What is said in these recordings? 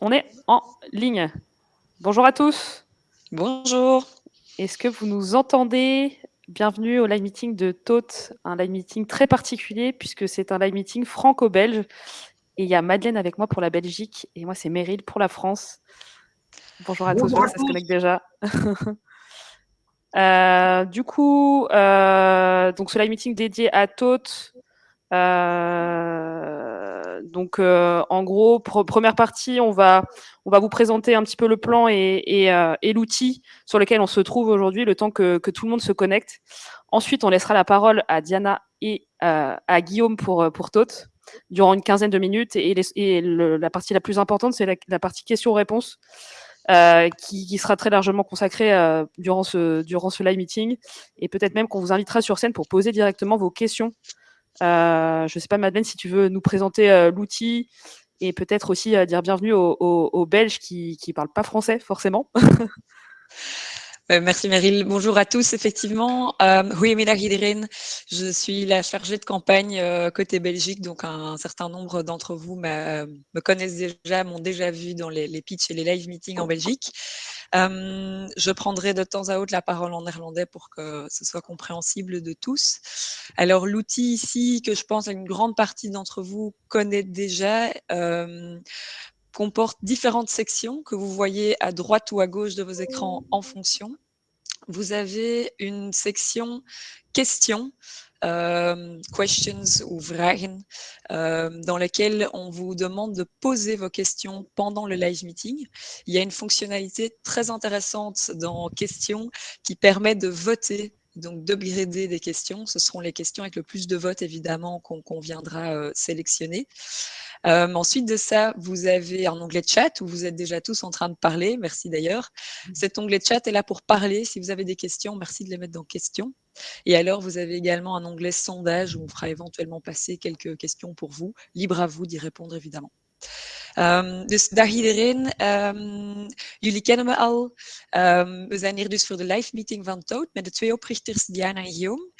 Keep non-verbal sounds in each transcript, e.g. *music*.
on est en ligne. Bonjour à tous. Bonjour. Est-ce que vous nous entendez? Bienvenue au live meeting de TOT, un live meeting très particulier puisque c'est un live meeting franco-belge. Et il y a Madeleine avec moi pour la Belgique et moi c'est Meryl pour la France. Bonjour à tous, ça se connecte déjà. *laughs* Euh, du coup, euh, donc ce live meeting dédié à TOT, euh, donc, euh, en gros, première partie, on va, vous présenter un petit peu le plan et, euh, l'outil sur lequel on se trouve aujourd'hui, le temps que, tout le monde se connecte. Ensuite, on laissera la parole à Diana et à Guillaume pour, pour durant une quinzaine de minutes. Et, la partie la plus importante, c'est la, partie questions-réponses. Euh, qui, sera très largement consacrée euh, durant, ce, durant ce live meeting. Et peut-être même qu'on vous invitera sur scène pour poser directement vos questions euh, je ne sais pas, Madeleine, si tu veux nous présenter euh, l'outil et peut-être aussi euh, dire bienvenue aux Belges qui ne parlent pas français forcément. *laughs* Merci Meryl. Bonjour à tous. Effectivement, euh, goedemiddag iedereen. Je suis la chargée de campagne euh, côté Belgique, donc un, certain nombre d'entre vous me connaissent déjà, m'ont déjà vu dans les, les pitchs et les live meetings en Belgique. Euh, je prendrai de temps à autre la parole en néerlandais pour que ce soit compréhensible de tous. Alors l'outil ici que je pense à une grande partie d'entre vous connaît déjà euh, comporte différentes sections que vous voyez à droite ou à gauche de vos écrans en fonction. Vous avez une section questions, euh, questions ou vragen, euh, dans laquelle on vous demande de poser vos questions pendant le live meeting. Il y a une fonctionnalité très intéressante dans questions qui permet de voter donc d'upgrader des questions. Ce seront les questions avec le plus de votes, évidemment, qu'on viendra euh, sélectionner. Euh, ensuite de ça, vous avez un onglet chat où vous êtes déjà tous en train de parler. Merci d'ailleurs. Mmh. Cet onglet chat est là pour parler. Si vous avez des questions, merci de les mettre dans questions. Et alors, vous avez également un onglet sondage où on fera éventuellement passer quelques questions pour vous. Libre à vous d'y répondre, évidemment. Um, dus dag iedereen. Um, jullie kennen me al. Um, we zijn hier dus voor de live meeting van Toad met de twee oprichters Diana en Guillaume.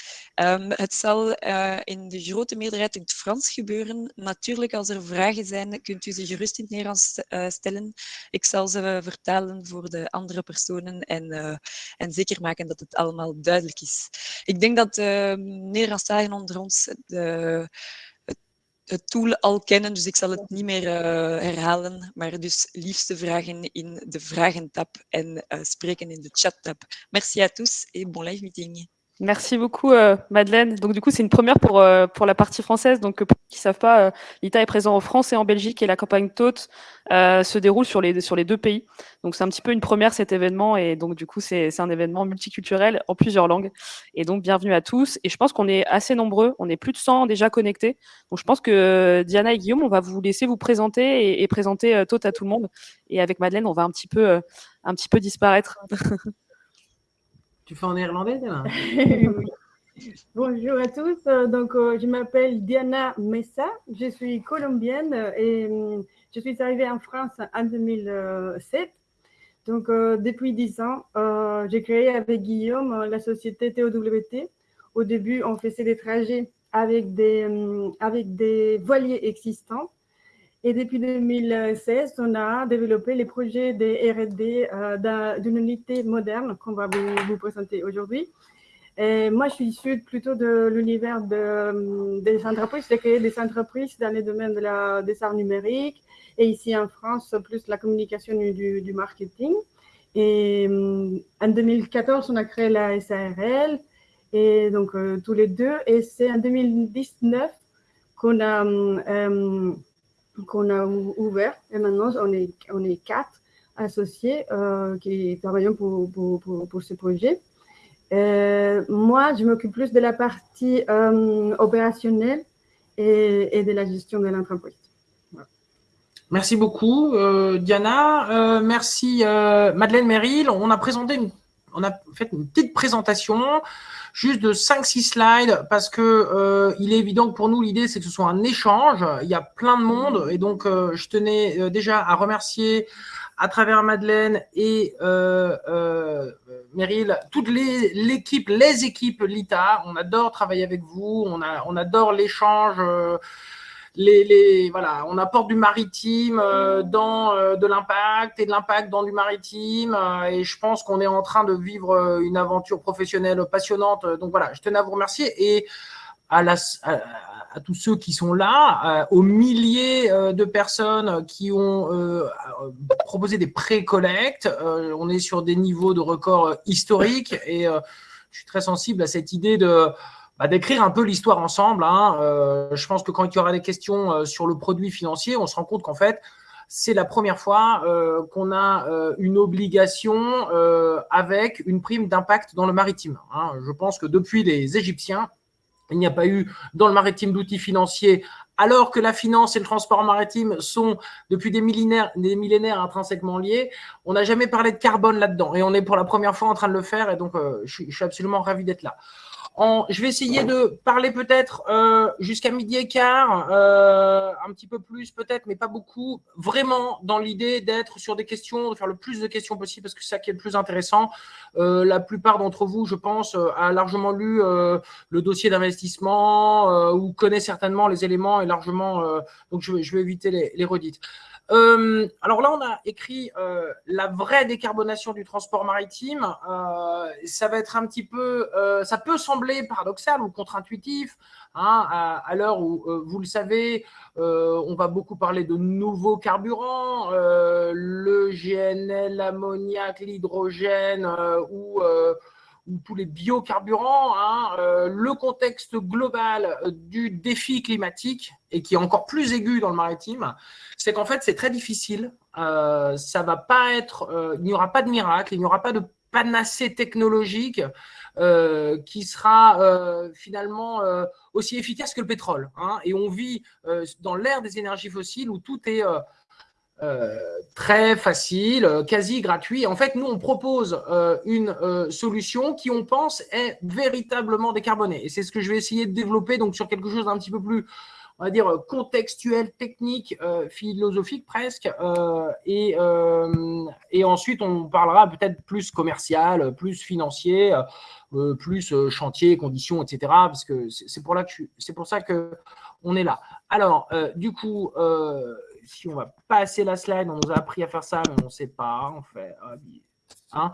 het zal uh, in de grote meerderheid in het Frans gebeuren. Natuurlijk, als er vragen zijn, kunt u ze gerust in het Nederlands uh, stellen. Ik zal ze vertalen voor de andere personen en, uh, en zeker maken dat het allemaal duidelijk is. Ik denk dat de Nederlandstaligen onder ons de het tool al kennen, dus ik zal het niet meer uh, herhalen. Maar dus liefste vragen in de vragentab en uh, spreken in de chattab. Merci à tous et bon live meeting. Merci beaucoup, euh, Madeleine. Donc, du coup, c'est une première pour, euh, pour la partie française. Donc, pour ceux qui savent pas, euh, l'ITA est présent en France et en Belgique et la campagne TOT euh, se déroule sur les, sur les deux pays. Donc, c'est un petit peu une première cet événement. Et donc, du coup, c'est un événement multiculturel en plusieurs langues. Et donc, bienvenue à tous. Et je pense qu'on est assez nombreux. On est plus de 100 déjà connectés. Donc, je pense que Diana et Guillaume, on va vous laisser vous présenter et, et présenter euh, TOT à tout le monde. Et avec Madeleine, on va un petit peu, euh, un petit peu disparaître. *laughs* Tu fais en néerlandais, *laughs* oui. Bonjour à tous. Donc, euh, je m'appelle Diana Messa. Je suis colombienne et euh, je suis arrivée en France en 2007. Donc, euh, depuis 10 ans, j'ai créé avec Guillaume la société TOWT. Au début, on faisait des trajets avec des, avec des voiliers existants. Et depuis 2016, on a développé les projets de R&D euh, d'une unité moderne qu'on va vous, présenter aujourd'hui. moi, je suis issue plutôt de l'univers de, des entreprises. J'ai créé des entreprises dans le domaine de la, des arts numériques et ici en France, plus la communication du, du marketing. Et en 2014, on a créé la SARL et donc euh, tous les deux. Et c'est en 2019 qu'on a euh, qu'on a ouvert. Et maintenant, on est, on est quatre associés euh, qui travaillent pour, pour, pour, ce projet. Euh, moi, je m'occupe plus de la partie euh, opérationnelle et, et, de la gestion de l'entreprise. Merci beaucoup, Diana. Merci, Madeleine Merrill. On a présenté on a fait une petite présentation juste de 5-6 slides parce que euh, il est évident que pour nous, l'idée, c'est que ce soit un échange. Il y a plein de monde et donc euh, je tenais euh, déjà à remercier à travers Madeleine et euh, euh, Meryl, toute l'équipe, les, équipes LITA. On adore travailler avec vous, on, a, on adore l'échange. Les, voilà, on apporte du maritime dans de l'impact et de l'impact dans du maritime. et je pense qu'on est en train de vivre une aventure professionnelle passionnante. Donc voilà, je tenais à vous remercier et à, la, à tous ceux qui sont là, aux milliers de personnes qui ont proposé des pré-collectes. on est sur des niveaux de records historiques et je suis très sensible à cette idée de bah, d'écrire un peu l'histoire ensemble. Hein. Euh, je pense que quand il y aura des questions euh, sur le produit financier, on se rend compte qu'en fait, c'est la première fois euh, qu'on a une obligation avec une prime d'impact dans le maritime. Hein. Je pense que depuis les Égyptiens, il n'y a pas eu dans le maritime d'outils financiers, alors que la finance et le transport maritime sont depuis des millénaires, des millénaires intrinsèquement liés. On n'a jamais parlé de carbone là-dedans et on est pour la première fois en train de le faire et donc je, je suis absolument ravi d'être là je vais essayer de parler peut-être euh, jusqu'à midi et quart, euh, un petit peu plus peut-être, mais pas beaucoup. Vraiment dans l'idée d'être sur des questions, de faire le plus de questions possible parce que c'est ça qui est le plus intéressant. Euh, la plupart d'entre vous, je pense, a largement lu le dossier d'investissement ou connaît certainement les éléments et largement. donc je, vais éviter les, les redites. Euh, alors là, on a écrit euh, la vraie décarbonation du transport maritime. Euh, ça va être un petit peu, ça peut sembler paradoxal ou contre-intuitif, hein, à, l'heure où, vous le savez, on va beaucoup parler de nouveaux carburants, le GNL, l'ammoniac, l'hydrogène ou ou tous les biocarburants, hein, euh, le contexte global euh, du défi climatique, et qui est encore plus aigu dans le maritime, c'est qu'en fait, c'est très difficile. Euh, ça va pas être, il n'y aura pas de miracle, il n'y aura pas de panacée technologique qui sera finalement aussi efficace que le pétrole. Hein. et on vit dans l'ère des énergies fossiles où tout est euh, très facile, euh, quasi gratuit. En fait, nous, on propose euh, une solution qui, on pense, est véritablement décarbonée. Et c'est ce que je vais essayer de développer donc sur quelque chose d'un petit peu plus, on va dire, contextuel, technique, philosophique presque. et, ensuite, on parlera peut-être plus commercial, plus financier, plus chantier, conditions, etc. Parce que c'est pour, pour ça que on est là. Alors, du coup, si on va passer la slide, on nous a appris à faire ça, mais on ne sait pas, en fait. Hein?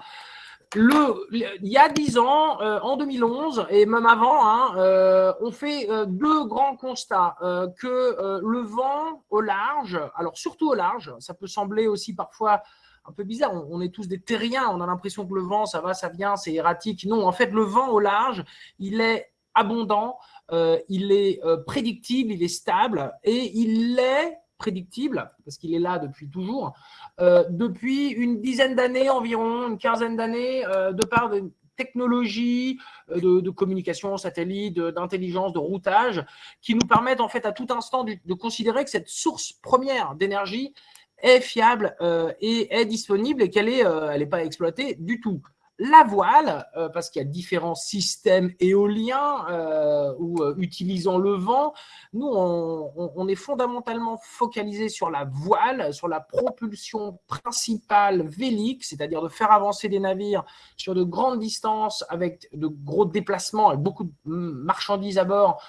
Le, il y a dix ans, euh, en 2011, et même avant, hein, euh, on fait euh, deux grands constats. que le vent au large, alors surtout au large, ça peut sembler aussi parfois un peu bizarre, on, on est tous des terriens, on a l'impression que le vent, ça va, ça vient, c'est erratique. Non, en fait, le vent au large, il est abondant, il est prédictible, il est stable, et il est prédictible, parce qu'il est là depuis toujours, euh, depuis une dizaine d'années environ, une quinzaine d'années, euh, de par des technologies euh, de, communication satellite, d'intelligence, de, routage, qui nous permettent en fait à tout instant de, considérer que cette source première d'énergie est fiable et est disponible et qu'elle n'est pas exploitée du tout la voile, euh, parce qu'il y a différents systèmes éoliens euh, ou euh, utilisant le vent. Nous, on, est fondamentalement focalisé sur la voile, sur la propulsion principale vélique, c'est-à-dire de faire avancer des navires sur de grandes distances avec de gros déplacements et beaucoup de marchandises à bord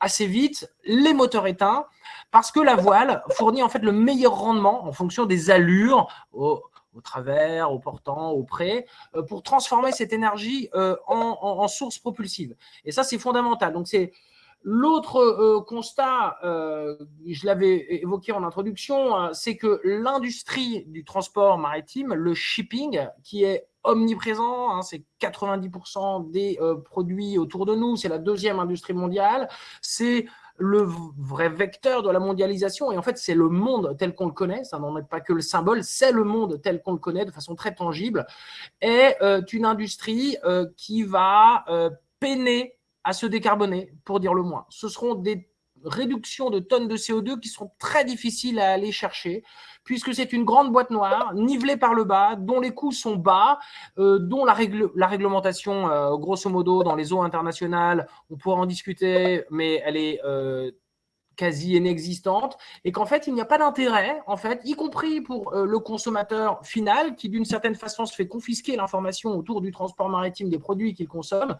assez vite, les moteurs éteints, parce que la voile fournit en fait le meilleur rendement en fonction des allures au travers, au portant, au près, euh, pour transformer cette énergie euh, en, source propulsive. Et ça, c'est fondamental. Donc, c'est l'autre euh, constat, je l'avais évoqué en introduction, c'est que l'industrie du transport maritime, le shipping, qui est omniprésent, hein, c'est 90% des produits autour de nous, c'est la deuxième industrie mondiale, c'est le vrai vecteur de la mondialisation. Et en fait, c'est le monde tel qu'on le connaît, ça n'en est pas que le symbole, c'est le monde tel qu'on le connaît de façon très tangible, est euh, une industrie euh, qui va euh, peiner à se décarboner, pour dire le moins. Ce seront des réductions de tonnes de CO2 qui seront très difficiles à aller chercher, puisque c'est une grande boîte noire, nivelée par le bas, dont les coûts sont bas, euh, dont la, la réglementation, euh, grosso modo, dans les eaux internationales, on pourra en discuter, mais elle est euh, quasi inexistante et qu'en fait, il n'y a pas d'intérêt, y compris pour euh, le consommateur final qui, d'une certaine façon, se fait confisquer l'information autour du transport maritime des produits qu'il consomme.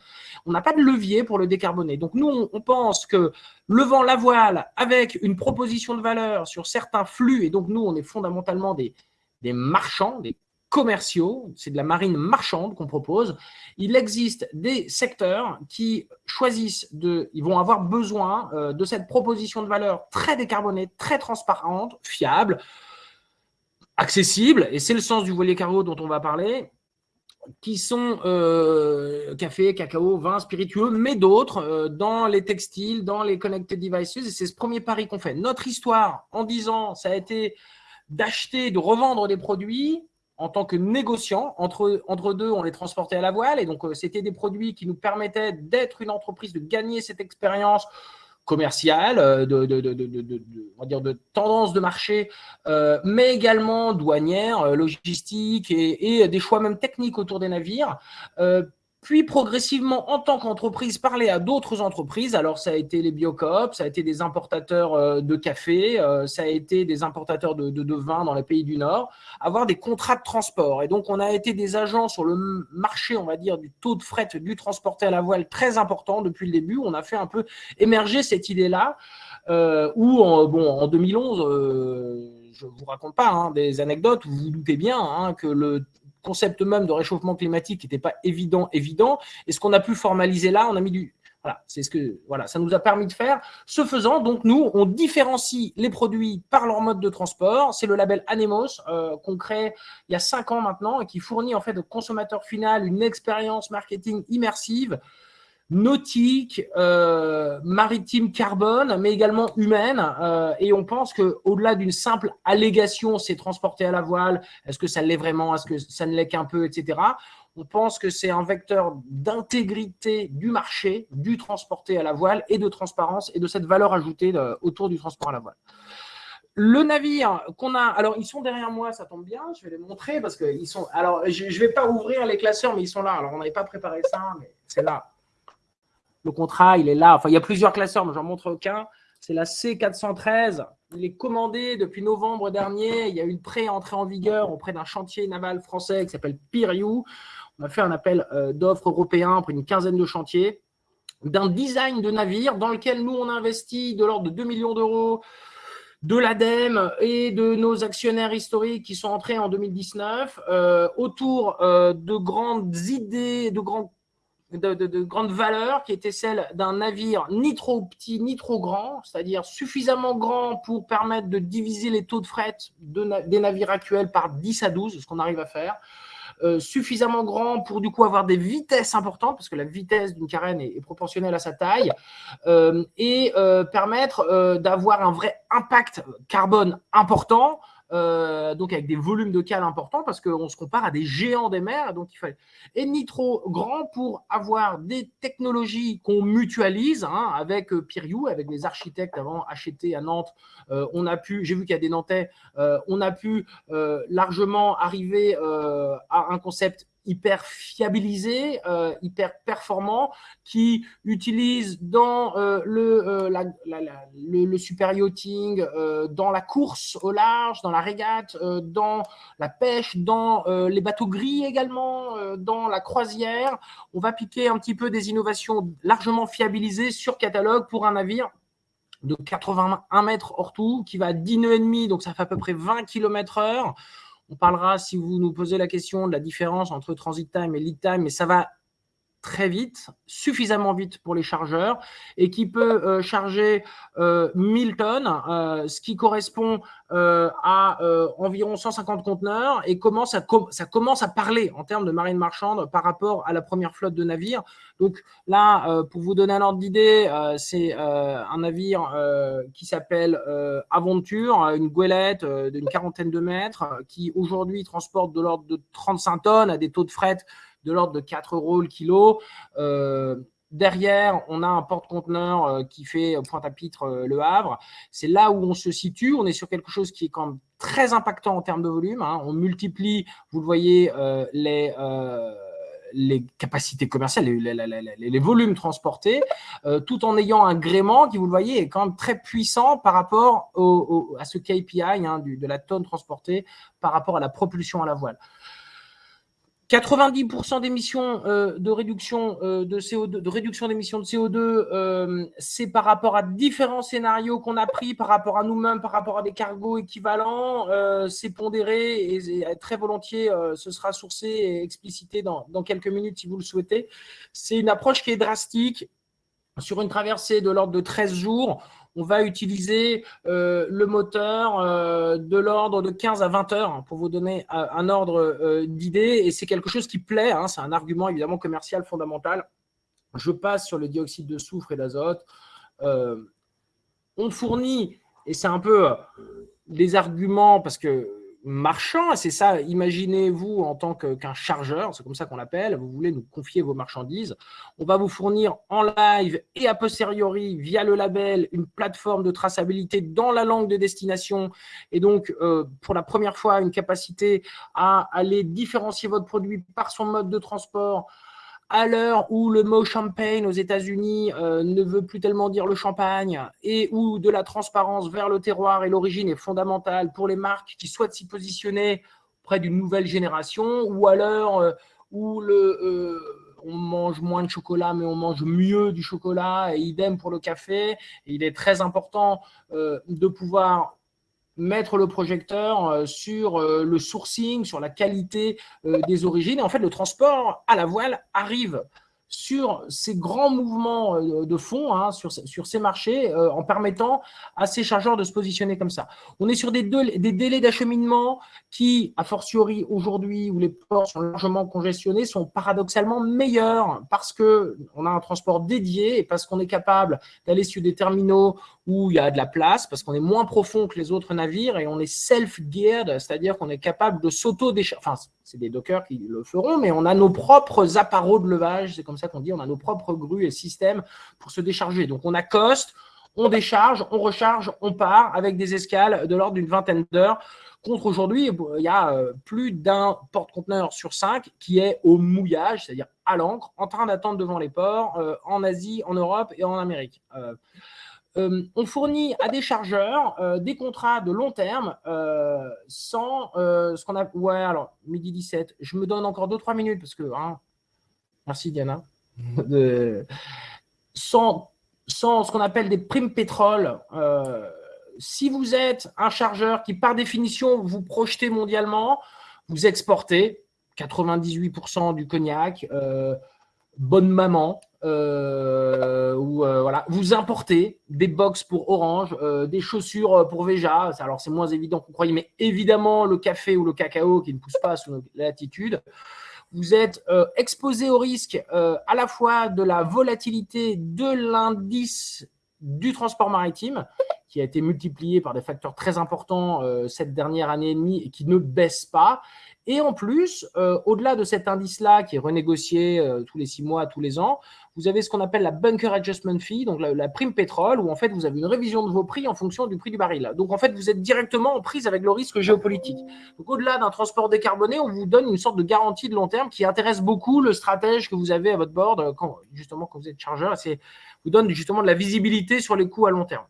On n'a pas de levier pour le décarboner. Donc, nous, on, pense que levant la voile avec une proposition de valeur sur certains flux, et donc nous, on est fondamentalement des, des marchands, des commerciaux, c'est de la marine marchande qu'on propose. Il existe des secteurs qui choisissent de, ils vont avoir besoin euh, de cette proposition de valeur très décarbonée, très transparente, fiable, accessible, et c'est le sens du voilier cargo dont on va parler, qui sont euh, café, cacao, vin, spiritueux, mais d'autres euh, dans les textiles, dans les connected devices, et c'est ce premier pari qu'on fait. Notre histoire, en 10 ans, ça a été d'acheter, de revendre des produits en tant que négociant. Entre, deux, on les transportait à la voile. Et donc, euh, c'était des produits qui nous permettaient d'être une entreprise, de gagner cette expérience commerciale, euh, de, tendance de marché, euh, mais également douanière, logistique et, et, des choix même techniques autour des navires puis progressivement, en tant qu'entreprise, parler à d'autres entreprises. Alors, ça a été les biocoop, ça a été des importateurs euh, de café, euh, ça a été des importateurs de, vin dans les pays du Nord, avoir des contrats de transport. Et donc, on a été des agents sur le marché, on va dire, du taux de fret du transporté à la voile très important depuis le début. On a fait un peu émerger cette idée-là, euh, où, en, bon, en 2011, euh, je vous raconte pas hein, des anecdotes, vous vous doutez bien hein, que le concept même de réchauffement climatique n'était pas évident, évident. Et ce qu'on a pu formaliser là, on a mis du, voilà, c'est ce que voilà, ça nous a permis de faire. Ce faisant, donc nous, on différencie les produits par leur mode de transport. C'est le label Anemos euh, qu'on crée il y a cinq ans maintenant et qui fournit en fait au consommateur final une expérience marketing immersive nautique, euh, maritime carbone, mais également humaine. Euh, et on pense qu'au-delà d'une simple allégation, c'est transporté à la voile, est-ce que ça l'est vraiment, est-ce que ça ne l'est qu'un peu, etc. On pense que c'est un vecteur d'intégrité du marché, du transporté à la voile et de transparence et de cette valeur ajoutée euh, autour du transport à la voile. Le navire qu'on a, alors ils sont derrière moi, ça tombe bien, je vais les montrer parce qu'ils sont, alors je ne vais pas ouvrir les classeurs, mais ils sont là. Alors on n'avait pas préparé ça, mais c'est là. Le contrat, il est là. Enfin, il y a plusieurs classeurs, mais j'en montre aucun. C'est la C413. Il est commandé depuis novembre dernier. Il y a une pré-entrée en vigueur auprès d'un chantier naval français qui s'appelle Piriou. On a fait un appel euh, d'offres européen pour une quinzaine de chantiers d'un design de navire dans lequel nous, on investit de l'ordre de 2 millions d'euros de l'ADEME et de nos actionnaires historiques qui sont entrés en 2019 euh, autour euh, de grandes idées, de grands de, de, grande valeur qui était celle d'un navire ni trop petit ni trop grand, c'est-à-dire suffisamment grand pour permettre de diviser les taux de fret des navires actuels par 10 à 12, ce qu'on arrive à faire, euh, suffisamment grand pour du coup avoir des vitesses importantes, parce que la vitesse d'une carène est, proportionnelle à sa taille, euh, et euh, permettre d'avoir un vrai impact carbone important, euh, donc avec des volumes de cale importants parce qu'on se compare à des géants des mers. Donc il fallait et ni trop grand pour avoir des technologies qu'on mutualise hein, avec euh, Piriou, avec les architectes avant achetés à Nantes. Euh, on a pu, j'ai vu qu'il y a des Nantais, on a pu largement arriver à un concept hyper fiabilisé, euh, hyper performant, qui utilise dans euh, le, euh, le, super yachting, dans la course au large, dans la régate, dans la pêche, dans les bateaux gris également, dans la croisière. On va piquer un petit peu des innovations largement fiabilisées sur catalogue pour un navire de 81 mètres hors tout, qui va à 10 nœuds et demi, donc ça fait à peu près 20 km heure. On parlera, si vous nous posez la question, de la différence entre transit time et lead time, mais ça va très vite, suffisamment vite pour les chargeurs, et qui peut euh, charger euh, 1000 tonnes, euh, ce qui correspond euh, à environ 150 conteneurs, et comment ça, ça, commence à parler en termes de marine marchande par rapport à la première flotte de navires. Donc là, pour vous donner un ordre d'idée, c'est un navire qui s'appelle Aventure, une goélette d'une quarantaine de mètres, qui aujourd'hui transporte de l'ordre de 35 tonnes à des taux de fret de l'ordre de 4 euros le kilo. Euh, derrière, on a un porte-conteneur euh, qui fait Pointe-à-Pitre euh, Le Havre. C'est là où on se situe. On est sur quelque chose qui est quand même très impactant en termes de volume. Hein. On multiplie, vous le voyez, les, les capacités commerciales, les, volumes transportés, tout en ayant un gréement qui, vous le voyez, est quand même très puissant par rapport à ce KPI hein, de la tonne transportée par rapport à la propulsion à la voile. 90% d'émissions euh, de réduction euh, de CO2, de réduction d'émissions de CO2, euh, c'est par rapport à différents scénarios qu'on a pris, par rapport à nous-mêmes, par rapport à des cargos équivalents. c'est pondéré et, très volontiers, ce sera sourcé et explicité dans, dans quelques minutes si vous le souhaitez. C'est une approche qui est drastique. Sur une traversée de l'ordre de 13 jours, on va utiliser euh, le moteur euh, de l'ordre de 15 à 20 heures pour vous donner euh, un ordre d'idée. Et c'est quelque chose qui plaît, hein. c'est un argument évidemment commercial fondamental. Je passe sur le dioxyde de soufre et d'azote. on fournit, et c'est un peu des arguments, parce que marchand. C'est ça, imaginez-vous en tant qu'un chargeur, c'est comme ça qu'on l'appelle, vous voulez nous confier vos marchandises. On va vous fournir en live et a posteriori, via le label, une plateforme de traçabilité dans la langue de destination. Et donc, euh, pour la première fois, une capacité à aller différencier votre produit par son mode de transport, à l'heure où le mot champagne aux États-Unis euh, ne veut plus tellement dire le champagne et où de la transparence vers le terroir et l'origine est fondamentale pour les marques qui souhaitent s'y positionner auprès d'une nouvelle génération, ou à l'heure euh, où le, euh, on mange moins de chocolat mais on mange mieux du chocolat, et idem pour le café. Il est très important de pouvoir mettre le projecteur euh, sur euh, le sourcing, sur la qualité euh, des origines. Et en fait, le transport à la voile arrive sur ces grands mouvements euh, de fond, hein, sur, sur, ces marchés, euh, en permettant à ces chargeurs de se positionner comme ça. On est sur des, des délais d'acheminement qui, a fortiori aujourd'hui, où les ports sont largement congestionnés, sont paradoxalement meilleurs parce qu'on a un transport dédié et parce qu'on est capable d'aller sur des terminaux où il y a de la place, parce qu'on est moins profond que les autres navires et on est self-geared, c'est-à-dire qu'on est capable de s'auto-décharger. Enfin, c'est des dockers qui le feront, mais on a nos propres appareaux de levage, c'est comme ça qu'on dit, on a nos propres grues et systèmes pour se décharger. Donc on accoste, on décharge, on recharge, on part avec des escales de l'ordre d'une vingtaine d'heures. Contre aujourd'hui, il y a euh, plus d'un porte-conteneur sur cinq qui est au mouillage, c'est-à-dire à, l'encre, en train d'attendre devant les ports, euh, en Asie, en Europe et en Amérique. Euh, on fournit à des chargeurs des contrats de long terme sans ce qu'on a. Ouais, alors, midi 17. Je me donne encore 2-3 minutes parce que. Hein, merci Diana. de, sans, sans, ce qu'on appelle des primes pétrole, euh, si vous êtes un chargeur qui, par définition, vous projetez mondialement, vous exportez 98% du cognac, euh, bonne maman, euh, ou voilà, vous importez des box pour Orange, des chaussures pour Veja. Alors c'est moins évident qu'on croyait, mais évidemment le café ou le cacao qui ne pousse pas sous latitude vous êtes euh, exposé au risque euh, à la fois de la volatilité de l'indice du transport maritime, qui a été multiplié par des facteurs très importants euh, cette dernière année et demie et qui ne baisse pas, et en plus, au-delà de cet indice-là qui est renégocié tous les six mois, tous les ans, vous avez ce qu'on appelle la bunker adjustment fee, donc la, prime pétrole, où en fait vous avez une révision de vos prix en fonction du prix du baril. Donc en fait, vous êtes directement en prise avec le risque géopolitique. Donc au-delà d'un transport décarboné, on vous donne une sorte de garantie de long terme qui intéresse beaucoup le stratège que vous avez à votre bord, euh, justement quand vous êtes chargeur, c'est vous donne justement de la visibilité sur les coûts à long terme.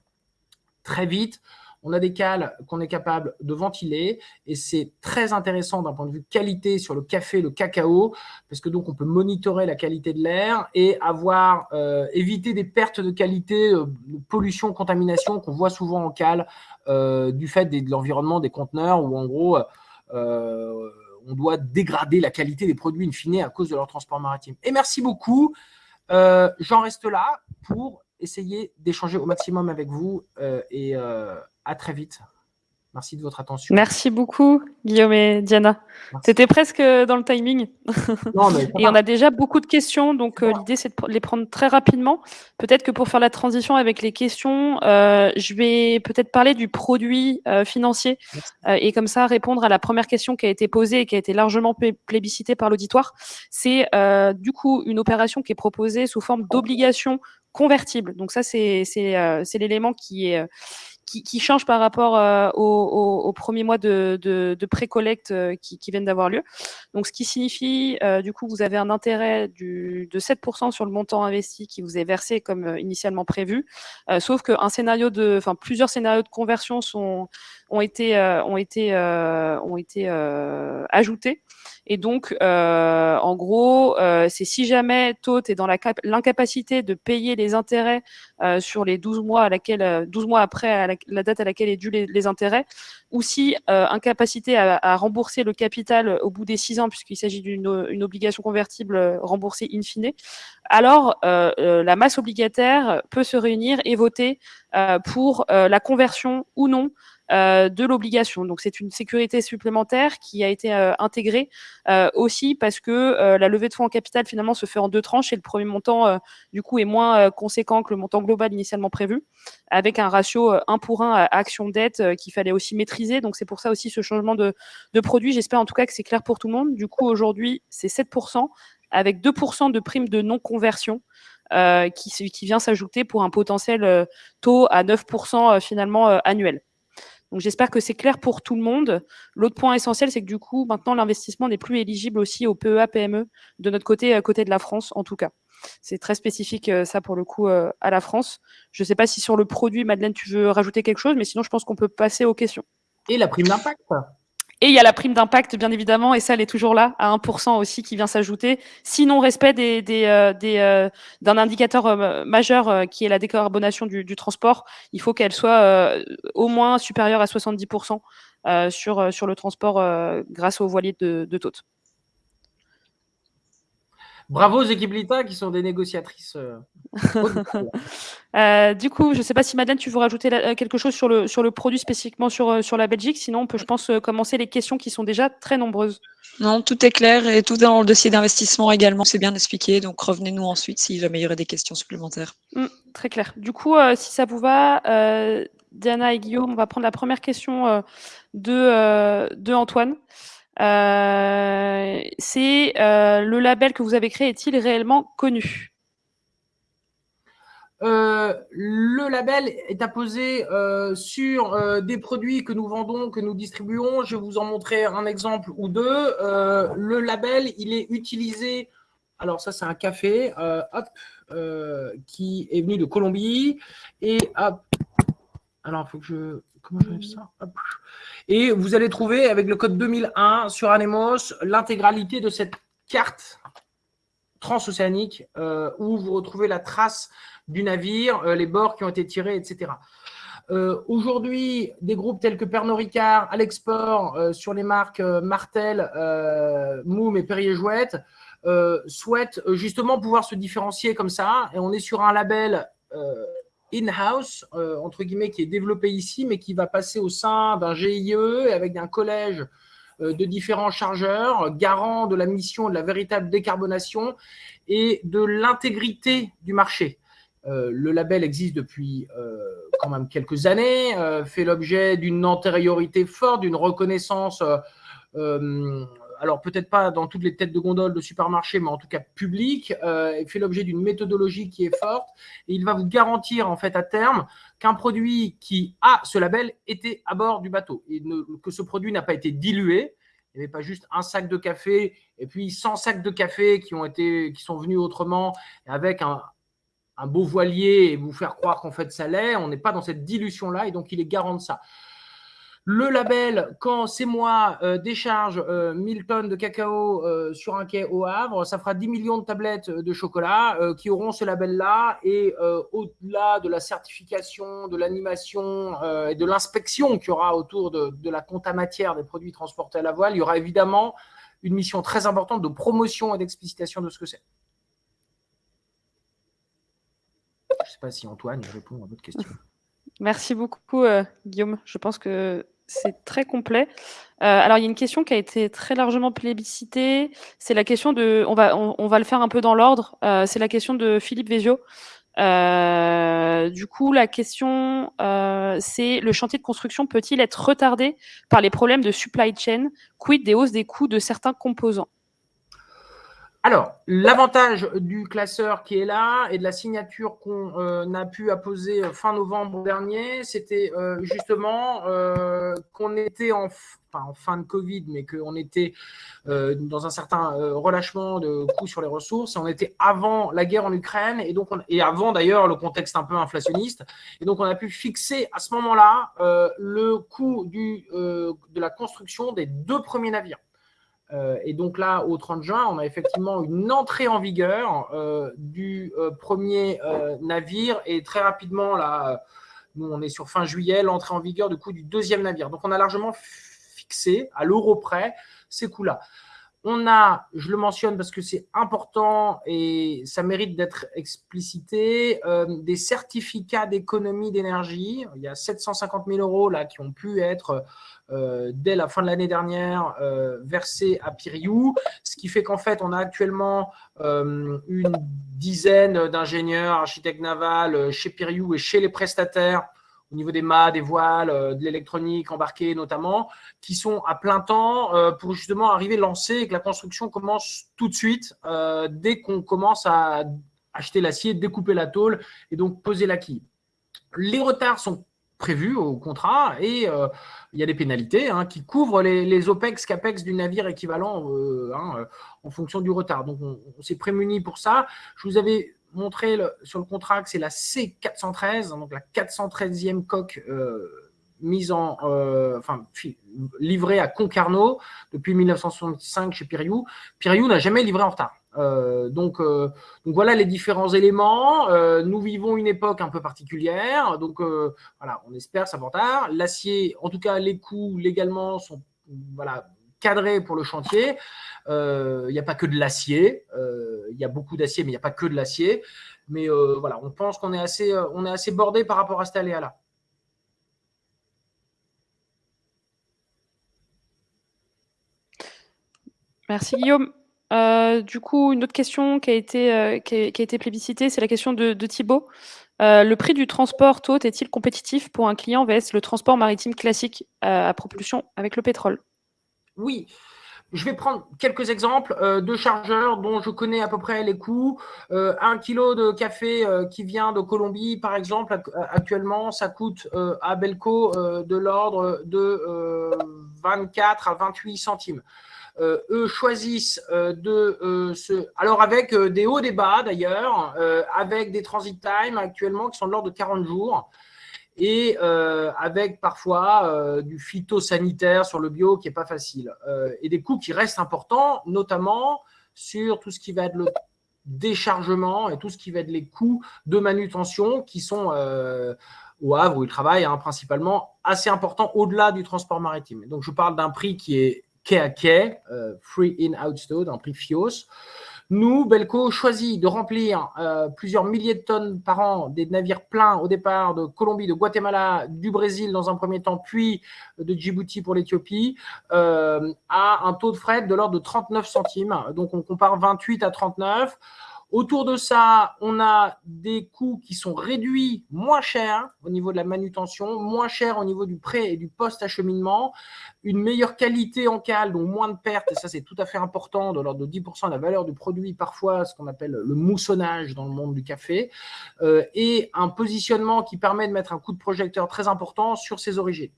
Très vite, on a des cales qu'on est capable de ventiler et c'est très intéressant d'un point de vue qualité sur le café, le cacao, parce que donc on peut monitorer la qualité de l'air et avoir euh, éviter des pertes de qualité, euh, pollution, contamination qu'on voit souvent en cale euh, du fait de l'environnement des conteneurs où en gros on doit dégrader la qualité des produits in fine à cause de leur transport maritime. Et merci beaucoup. J'en reste là pour essayer d'échanger au maximum avec vous et à très vite. Merci de votre attention. Merci beaucoup, Guillaume et Diana. C'était presque dans le timing. *laughs* et on a déjà beaucoup de questions, donc euh, l'idée c'est de les prendre très rapidement. Peut-être que pour faire la transition avec les questions, euh, je vais peut-être parler du produit euh, financier et comme ça répondre à la première question qui a été posée et qui a été largement plébiscitée par l'auditoire. C'est du coup une opération qui est proposée sous forme d'obligation convertible. Donc ça, c'est l'élément qui est qui, qui change par rapport euh, aux, premiers mois de, de, de pré-collecte euh, qui, qui, viennent d'avoir lieu. Donc, ce qui signifie, euh, du coup, vous avez un intérêt du, de 7% sur le montant investi qui vous est versé comme initialement prévu, sauf qu'un scénario de, enfin, plusieurs scénarios de conversion sont, ont été, ont été, ont été ajoutés. Et donc, euh, en gros, euh, c'est si jamais TOT est dans l'incapacité de payer les intérêts euh, sur les 12 mois, à laquelle, 12 mois après la, date à laquelle est dû les, les intérêts, ou si incapacité à, à, rembourser le capital au bout des 6 ans, puisqu'il s'agit d'une obligation convertible remboursée in fine, alors la masse obligataire peut se réunir et voter pour la conversion ou non euh, de l'obligation. Donc c'est une sécurité supplémentaire qui a été euh, intégrée euh, aussi parce que la levée de fonds en capital finalement se fait en deux tranches et le premier montant du coup est moins conséquent que le montant global initialement prévu, avec un ratio 1 pour 1 à action dette qu'il fallait aussi maîtriser. Donc c'est pour ça aussi ce changement de, de produit. J'espère en tout cas que c'est clair pour tout le monde. Du coup aujourd'hui c'est 7% avec 2% de prime de non-conversion. Euh, qui, qui, vient s'ajouter pour un potentiel euh, taux à 9% euh, finalement annuel. Donc j'espère que c'est clair pour tout le monde. L'autre point essentiel, c'est que du coup, maintenant, l'investissement n'est plus éligible aussi au PEA, PME, de notre côté, à côté de la France, en tout cas. C'est très spécifique, euh, ça, pour le coup, euh, à la France. Je ne sais pas si sur le produit, Madeleine, tu veux rajouter quelque chose, mais sinon, je pense qu'on peut passer aux questions. Et la prime d'impact et il y a la prime d'impact, bien évidemment, et ça, elle est toujours là, à 1% aussi, qui vient s'ajouter. Sinon, respect des, euh, euh, d'un indicateur euh, majeur qui est la décarbonation du, transport, il faut qu'elle soit au moins supérieure à 70% sur, sur le transport grâce aux voiliers de, de. Bravo aux équipes Lita qui sont des négociatrices. Euh, *laughs* euh, du coup, je ne sais pas si Madeleine, tu veux rajouter euh, quelque chose sur le, sur le produit spécifiquement sur, sur la Belgique. Sinon, on peut, je pense, commencer les questions qui sont déjà très nombreuses. Non, tout est clair et tout dans le dossier d'investissement également, c'est bien expliqué. Donc, revenez-nous ensuite si jamais il y aurait des questions supplémentaires. Mmh, très clair. Du coup, si ça vous va, Diana et Guillaume, on va prendre la première question de, de Antoine. Euh, c'est euh, le label que vous avez créé est-il réellement connu? Euh, le label est apposé sur des produits que nous vendons, que nous distribuons. Je vais vous en montrer un exemple ou deux. Le label, il est utilisé. Alors ça, c'est un café, hop, qui est venu de Colombie et hop. Alors, il faut que je comment ça? Et vous allez trouver avec le code 2001 sur Anemos l'intégralité de cette carte transocéanique euh, où vous retrouvez la trace du navire, euh, les bords qui ont été tirés, etc. Euh, Aujourd'hui, des groupes tels que Pernod Ricard, à l'export, euh, sur les marques Martel, Moom et Perrier-Jouette, souhaitent justement pouvoir se différencier comme ça. Et on est sur un label in-house, euh, entre guillemets, qui est développé ici, mais qui va passer au sein d'un GIE avec un collège euh, de différents chargeurs, garant de la mission de la véritable décarbonation et de l'intégrité du marché. Euh, le label existe depuis quand même quelques années, fait l'objet d'une antériorité forte, d'une reconnaissance alors peut-être pas dans toutes les têtes de gondole de supermarché, mais en tout cas public, euh, fait l'objet d'une méthodologie qui est forte et il va vous garantir en fait à terme qu'un produit qui a ce label était à bord du bateau et que ce produit n'a pas été dilué. Il n'y avait pas juste un sac de café et puis 100 sacs de café qui ont été, qui sont venus autrement avec un, un beau voilier et vous faire croire qu'en fait ça l'est. On n'est pas dans cette dilution-là et donc il est garant de ça. Le label, quand c'est moi, euh, décharge 1000 euh, tonnes de cacao euh, sur un quai au Havre, ça fera 10 millions de tablettes de chocolat qui auront ce label-là. Et au-delà de la certification, de l'animation et de l'inspection qu'il y aura autour de, la compta matière des produits transportés à la voile, il y aura évidemment une mission très importante de promotion et d'explicitation de ce que c'est. Je ne sais pas si Antoine répond à votre question. Merci beaucoup, Guillaume. Je pense que c'est très complet. Euh, alors, il y a une question qui a été très largement plébiscitée. C'est la question de. On va, on, va le faire un peu dans l'ordre. Euh, c'est la question de Philippe Vézio. Euh, du coup, la question, c'est le chantier de construction peut-il être retardé par les problèmes de supply chain Quid des hausses des coûts de certains composants? Alors, l'avantage du classeur qui est là et de la signature qu'on euh, a pu apposer fin novembre dernier, c'était euh, justement euh, qu'on était en, en, fin de Covid, mais qu'on était dans un certain relâchement de coûts sur les ressources. On était avant la guerre en Ukraine et, donc et avant d'ailleurs le contexte un peu inflationniste. Et donc, on a pu fixer à ce moment-là le coût du, de la construction des deux premiers navires. Euh, et donc là, au 30 juin, on a effectivement une entrée en vigueur euh, du euh, premier navire et très rapidement, là, nous on est sur fin juillet, l'entrée en vigueur du coup du deuxième navire. Donc on a largement fixé à l'euro près ces coûts-là. On a, je le mentionne parce que c'est important et ça mérite d'être explicité, des certificats d'économie d'énergie. Il y a 750 000 euros là qui ont pu être euh, dès la fin de l'année dernière euh, versé à Piriou, ce qui fait qu'en fait, on a actuellement euh, une dizaine d'ingénieurs, architectes navals chez Piriou et chez les prestataires au niveau des mâts, des voiles, de l'électronique embarquée notamment, qui sont à plein temps pour justement arriver lancer et que la construction commence tout de suite dès qu'on commence à acheter l'acier, découper la tôle et donc poser la quille. Les retards sont prévu au contrat et euh, il y a des pénalités hein, qui couvrent les, OPEX, CAPEX du navire équivalent euh, hein, euh, en fonction du retard. Donc, on, s'est prémuni pour ça. Je vous avais montré sur le contrat que c'est la C413, donc la 413e coque mise en, enfin, livrée à Concarneau depuis 1965 chez Piriou. Piriou n'a jamais livré en retard. Euh, donc, euh, voilà les différents éléments. Euh, nous vivons une époque un peu particulière, donc voilà, on espère ça va tard. L'acier, en tout cas les coûts légalement sont cadrés pour le chantier. Il n'y a pas que de l'acier, il y a beaucoup d'acier, mais il n'y a pas que de l'acier. Mais voilà, on pense qu'on est assez, on est assez bordé par rapport à cet aléa-là. Merci Guillaume. Euh, du coup, une autre question qui a été, euh, qui, a, été plébiscitée, c'est la question de, Thibault. Euh, le prix du transport tôt est-il compétitif pour un client vs le transport maritime classique à propulsion avec le pétrole? Oui. Je vais prendre quelques exemples de chargeurs dont je connais à peu près les coûts. un kilo de café qui vient de Colombie, par exemple, actuellement, ça coûte à Belco de l'ordre de 24 à 28 centimes. Euh, eux choisissent euh, de euh, se... Alors avec des hauts, des bas d'ailleurs, avec des transit time actuellement qui sont de l'ordre de 40 jours et avec parfois du phytosanitaire sur le bio qui n'est pas facile et des coûts qui restent importants, notamment sur tout ce qui va être le déchargement et tout ce qui va être les coûts de manutention qui sont au Havre où ils travaillent hein, principalement assez importants au-delà du transport maritime. Donc je parle d'un prix qui est quai à quai, euh, free in outstow, un prix FIOS. Nous, Belco, choisit de remplir euh, plusieurs milliers de tonnes par an des navires pleins au départ de Colombie, de Guatemala, du Brésil dans un premier temps, puis de Djibouti pour l'Éthiopie, euh, à un taux de fret de l'ordre de 39 centimes. Donc, on compare 28 à 39. Autour de ça, on a des coûts qui sont réduits, moins chers au niveau de la manutention, moins chers au niveau du prêt et du post-acheminement, une meilleure qualité en cale, donc moins de pertes, et ça c'est tout à fait important, de l'ordre de 10% de la valeur du produit, parfois ce qu'on appelle le moussonnage dans le monde du café, euh, et un positionnement qui permet de mettre un coup de projecteur très important sur ses origines.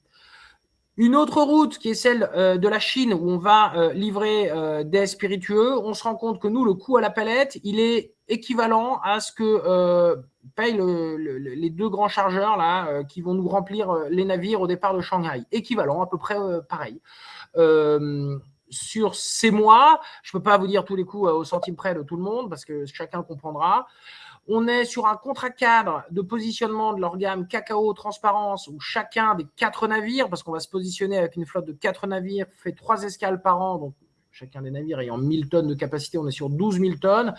Une autre route qui est celle euh, de la Chine où on va euh, livrer euh, des spiritueux, on se rend compte que nous, le coût à la palette, il est équivalent à ce que payent les deux grands chargeurs là qui vont nous remplir les navires au départ de Shanghai. Équivalent, à peu près pareil. Sur ces mois, je ne peux pas vous dire tous les coûts au centime près de tout le monde parce que chacun comprendra. On est sur un contrat cadre de positionnement de leur gamme cacao transparence où chacun des quatre navires, parce qu'on va se positionner avec une flotte de quatre navires, fait trois escales par an, donc chacun des navires ayant 1000 tonnes de capacité, on est sur 12 000 tonnes,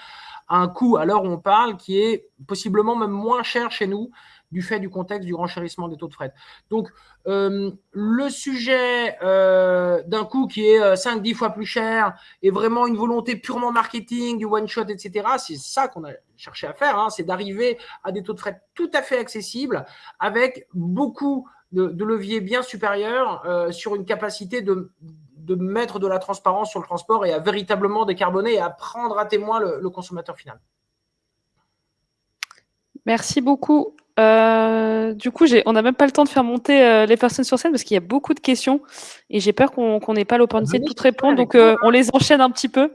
à un coût à l'heure où on parle qui est possiblement même moins cher chez nous du fait du contexte du renchérissement des taux de fret. Donc, euh, le sujet euh, d'un coût qui est 5-10 euh, fois plus cher est vraiment une volonté purement marketing, du one-shot, etc. C'est ça qu'on a cherché à faire, hein, c'est d'arriver à des taux de fret tout à fait accessibles avec beaucoup de, leviers bien supérieurs sur une capacité de mettre de la transparence sur le transport et à véritablement décarboner et à prendre à témoin le, consommateur final. Merci beaucoup. Euh, du coup, on n'a même pas le temps de faire monter euh, les personnes sur scène parce qu'il y a beaucoup de questions et j'ai peur qu'on n'ait pas l'opportunité de toutes répondre. Donc, euh, on les enchaîne un petit peu.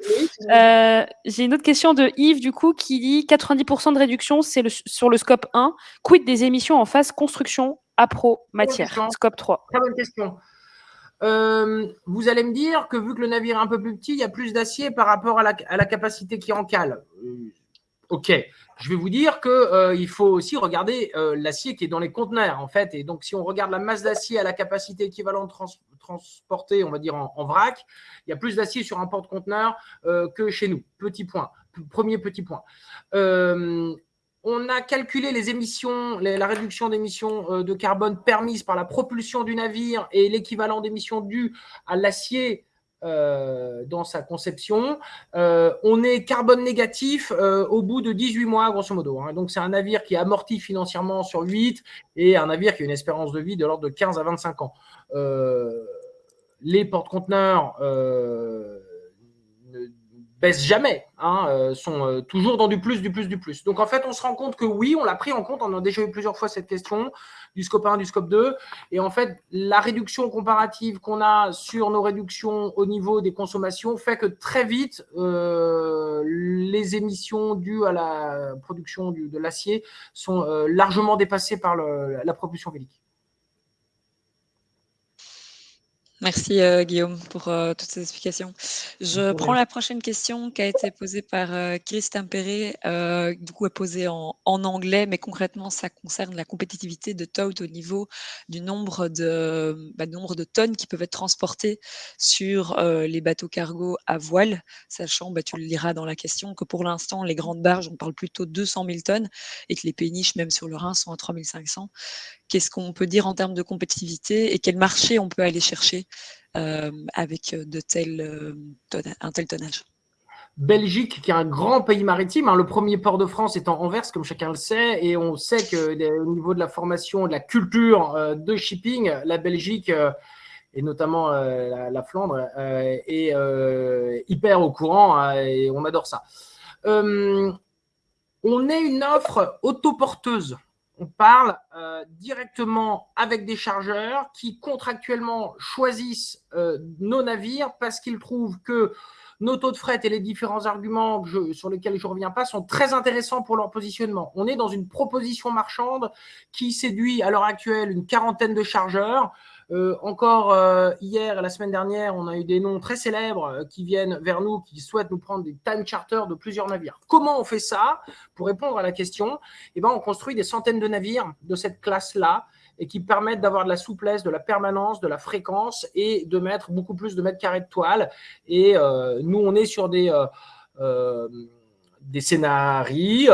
j'ai une autre question de Yves, du coup, qui dit 90% de réduction, c'est sur le scope 1. Quid des émissions en phase construction, appro, matière, scope 3 Très bonne question. vous allez me dire que vu que le navire est un peu plus petit, il y a plus d'acier par rapport à la, à la capacité qui en cale. Ok, je vais vous dire qu'il euh, faut aussi regarder euh, l'acier qui est dans les conteneurs, en fait. Et donc, si on regarde la masse d'acier à la capacité équivalente transportée, on va dire en, vrac, il y a plus d'acier sur un porte-conteneur euh, que chez nous. Petit point. Premier petit point. on a calculé les émissions, la réduction d'émissions de carbone permise par la propulsion du navire et l'équivalent d'émissions dues à l'acier euh, dans sa conception. Euh, on est carbone négatif euh, au bout de 18 mois, grosso modo. Hein. Donc, c'est un navire qui est amorti financièrement sur 8 et un navire qui a une espérance de vie de l'ordre de 15 à 25 ans. les porte-conteneurs baissent jamais, hein, euh, sont euh, toujours dans du plus, du plus, du plus. Donc en fait, on se rend compte que oui, on l'a pris en compte, on a déjà eu plusieurs fois cette question du scope 1, du scope 2, et en fait, la réduction comparative qu'on a sur nos réductions au niveau des consommations fait que très vite, euh, les émissions dues à la production de l'acier sont largement dépassées par la propulsion vélique. Merci euh, Guillaume pour euh, toutes ces explications. Je prends la prochaine question qui a été posée par euh, Chris Tempéré, du coup posée en, en, anglais, mais concrètement ça concerne la compétitivité de TOUT au niveau du nombre de, bah, nombre de tonnes qui peuvent être transportées sur les bateaux cargo à voile, sachant, bah, tu le liras dans la question, que pour l'instant les grandes barges, on parle plutôt de 200 000 tonnes et que les péniches, même sur le Rhin, sont à 3500 qu'est-ce qu'on peut dire en termes de compétitivité et quel marché on peut aller chercher euh, avec de tels, euh, un tel tonnage. Belgique, qui est un grand pays maritime, hein, le premier port de France étant Anvers, comme chacun le sait, et on sait qu'au niveau de la formation, de la culture euh, de shipping, la Belgique et notamment la, Flandre est hyper au courant hein, et on adore ça. on est une offre autoporteuse on parle euh, directement avec des chargeurs qui contractuellement choisissent euh, nos navires parce qu'ils trouvent que nos taux de fret et les différents arguments sur lesquels je ne reviens pas sont très intéressants pour leur positionnement. On est dans une proposition marchande qui séduit à l'heure actuelle une quarantaine de chargeurs. Euh, encore euh, hier et la semaine dernière, on a eu des noms très célèbres euh, qui viennent vers nous, qui souhaitent nous prendre des time charters de plusieurs navires. Comment on fait ça Pour répondre à la question, eh ben, on construit des centaines de navires de cette classe-là et qui permettent d'avoir de la souplesse, de la permanence, de la fréquence et de mettre beaucoup plus de mètres carrés de toile. Et nous, on est sur des des scénarios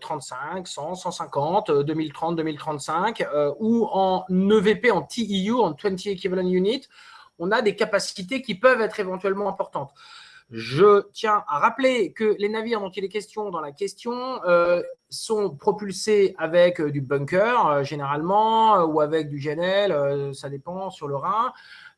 35, 100, 150, 2030, 2035, ou en EVP, en TEU, en 20 Equivalent Unit, on a des capacités qui peuvent être éventuellement importantes. Je tiens à rappeler que les navires dont il est question dans la question euh, sont propulsés avec du bunker, euh, généralement, ou avec du GNL, euh, ça dépend, sur le Rhin.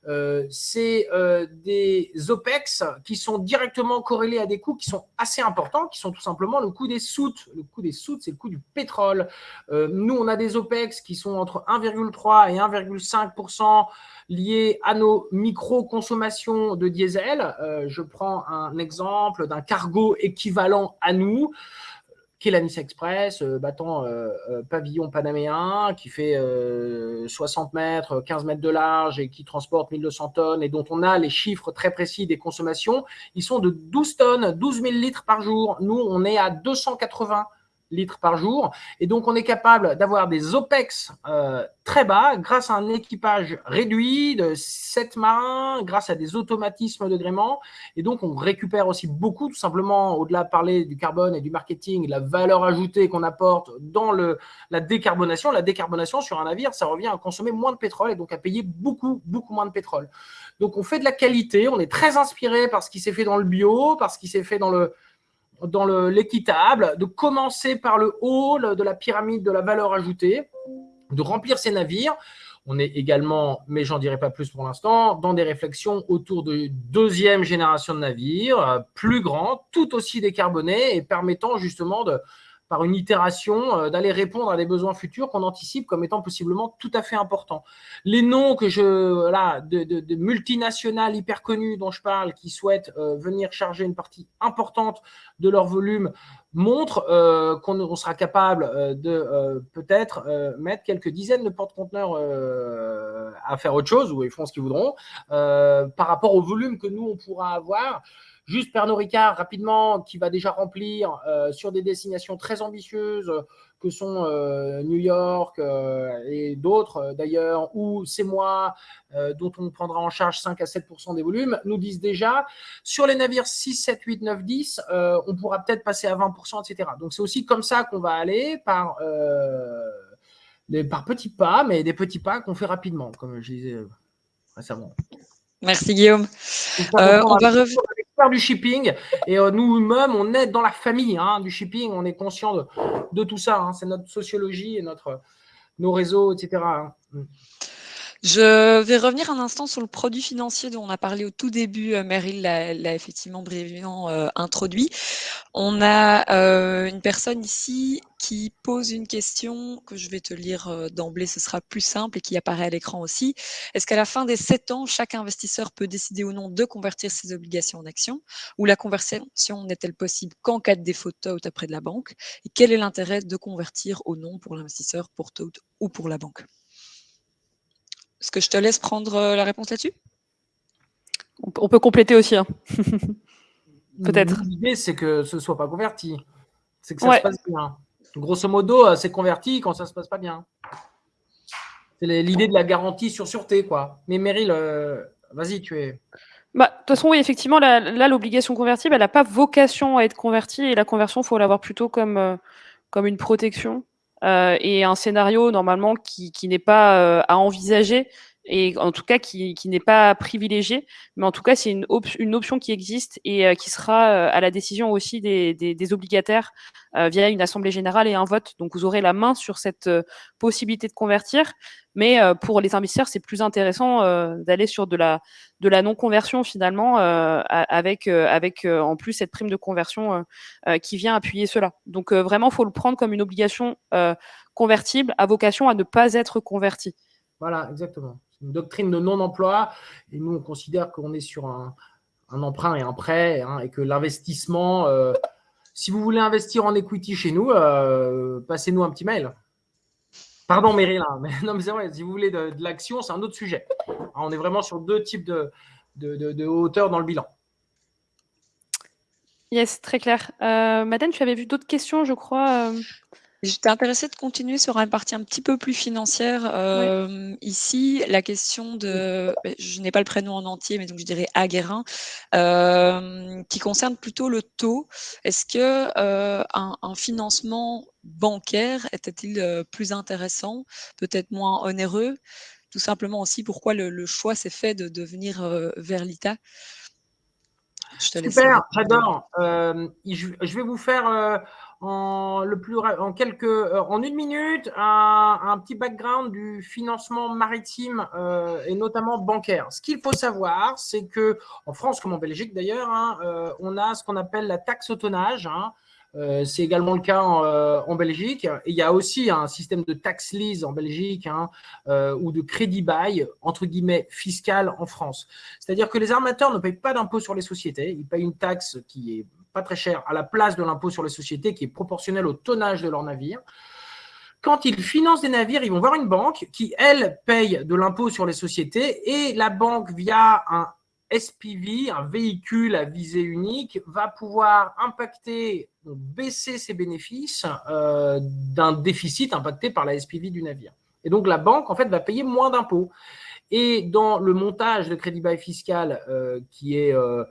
Euh, c'est euh, des OPEX qui sont directement corrélés à des coûts qui sont assez importants, qui sont tout simplement le coût des soutes. Le coût des soutes, c'est le coût du pétrole. Euh, nous, on a des OPEX qui sont entre 1,3 et 1,5 liés à nos micro-consommations de diesel. je prends un exemple d'un cargo équivalent à nous qui est la Nice Express, euh, battant euh, euh, pavillon panaméen, qui fait 60 mètres, 15 mètres de large et qui transporte 1200 tonnes et dont on a les chiffres très précis des consommations, ils sont de 12 tonnes, 12 000 litres par jour. Nous, on est à 280 litres par jour. Et donc, on est capable d'avoir des OPEX euh, très bas grâce à un équipage réduit de 7 marins, grâce à des automatismes de gréement. Et donc, on récupère aussi beaucoup, tout simplement, au-delà de parler du carbone et du marketing, la valeur ajoutée qu'on apporte dans la décarbonation. La décarbonation sur un navire, ça revient à consommer moins de pétrole et donc à payer beaucoup, beaucoup moins de pétrole. Donc, on fait de la qualité. On est très inspiré par ce qui s'est fait dans le bio, par ce qui s'est fait dans le dans l'équitable, de commencer par le haut de la pyramide de la valeur ajoutée, de remplir ces navires. On est également, mais j'en dirai pas plus pour l'instant, dans des réflexions autour de deuxième génération de navires, euh, plus grands, tout aussi décarbonés et permettant justement de, par une itération, euh, d'aller répondre à des besoins futurs qu'on anticipe comme étant possiblement tout à fait importants. Les noms que je, de, multinationales hyper connues dont je parle, qui souhaitent euh, venir charger une partie importante de leur volume, montrent euh, qu'on sera capable de peut-être mettre quelques dizaines de porte-conteneurs à faire autre chose, ou ils feront ce qu'ils voudront, par rapport au volume que nous, on pourra avoir. Juste Pernod Ricard, rapidement, qui va déjà remplir euh, sur des destinations très ambitieuses euh, que sont euh, New York et d'autres d'ailleurs, ou c'est moi, dont on prendra en charge 5 à 7% des volumes, nous disent déjà, sur les navires 6, 7, 8, 9, 10, on pourra peut-être passer à 20% etc. Donc c'est aussi comme ça qu'on va aller par, par petits pas, mais des petits pas qu'on fait rapidement, comme je disais récemment. Merci Guillaume. on va revenir du shipping et euh, nous-mêmes, on est dans la famille hein, du shipping, on est conscient de, de tout ça. Hein. c'est notre sociologie et notre, nos réseaux, etc. Je vais revenir un instant sur le produit financier dont on a parlé au tout début. Euh, Meryl l'a effectivement brièvement euh, introduit. On a euh, une personne ici qui pose une question que je vais te lire d'emblée, ce sera plus simple et qui apparaît à l'écran aussi. Est-ce qu'à la fin des sept ans, chaque investisseur peut décider ou non de convertir ses obligations en actions? Ou la conversion n'est-elle possible qu'en cas de défaut de TOT après de la banque? Et quel est l'intérêt de convertir ou non pour l'investisseur, pour TOT ou pour la banque? Est-ce que je te laisse prendre euh, la réponse là-dessus? On, peut compléter aussi. Hein. *laughs* Peut-être. L'idée, c'est que ce ne soit pas converti. C'est que ça se passe bien. Grosso modo, euh, c'est converti quand ça ne se passe pas bien. C'est l'idée de la garantie sur sûreté, quoi. Mais Meryl, euh, vas-y, tu es. Bah, de toute façon, oui, effectivement, là, l'obligation convertible, elle n'a pas vocation à être convertie et la conversion, il faut l'avoir plutôt comme, comme une protection. Euh, et un scénario normalement qui, qui n'est pas euh, à envisager et en tout cas qui, n'est pas privilégié, mais en tout cas c'est une, option qui existe et euh, qui sera à la décision aussi des, obligataires via une assemblée générale et un vote. Donc vous aurez la main sur cette possibilité de convertir, mais pour les investisseurs c'est plus intéressant d'aller sur de la de la non conversion finalement avec en plus cette prime de conversion qui vient appuyer cela. Donc vraiment faut le prendre comme une obligation convertible à vocation à ne pas être converti. Voilà, exactement une doctrine de non-emploi. Et nous, on considère qu'on est sur un, emprunt et un prêt hein, et que l'investissement, euh, si vous voulez investir en equity chez nous, euh, passez-nous un petit mail. Pardon, Meryl, hein, mais, *laughs* non, mais c'est vrai, si vous voulez de, l'action, c'est un autre sujet. on est vraiment sur deux types de, hauteur dans le bilan. Yes, très clair. Euh, Madame, tu avais vu d'autres questions, je crois. J'étais intéressée de continuer sur une partie un petit peu plus financière. Euh, ici, la question de, ben, je n'ai pas le prénom en entier, mais donc je dirais Aguerin, euh, qui concerne plutôt le taux. Est-ce que euh, un, financement bancaire était-il plus intéressant, peut-être moins onéreux? Tout simplement aussi, pourquoi le, choix s'est fait de, de venir vers l'ITA Super, j'adore. je vais vous faire en, quelques, euh, en une minute un, petit background du financement maritime euh, et notamment bancaire. Ce qu'il faut savoir, c'est que en France comme en Belgique d'ailleurs, hein, euh, on a ce qu'on appelle la taxe au tonnage. Hein. c'est également le cas en, Belgique. Il y a aussi un système de tax lease en Belgique hein, ou de crédit bail, entre guillemets, fiscal en France. C'est-à-dire que les armateurs ne payent pas d'impôt sur les sociétés. Ils payent une taxe qui est pas très cher, à la place de l'impôt sur les sociétés qui est proportionnel au tonnage de leur navire. Quand ils financent des navires, ils vont voir une banque qui, elle, paye de l'impôt sur les sociétés et la banque, via un SPV, un véhicule à visée unique, va pouvoir impacter, baisser ses bénéfices euh, d'un déficit impacté par la SPV du navire. Et donc, la banque, en fait, va payer moins d'impôts. Et dans le montage de crédit bail fiscal euh, qui est euh,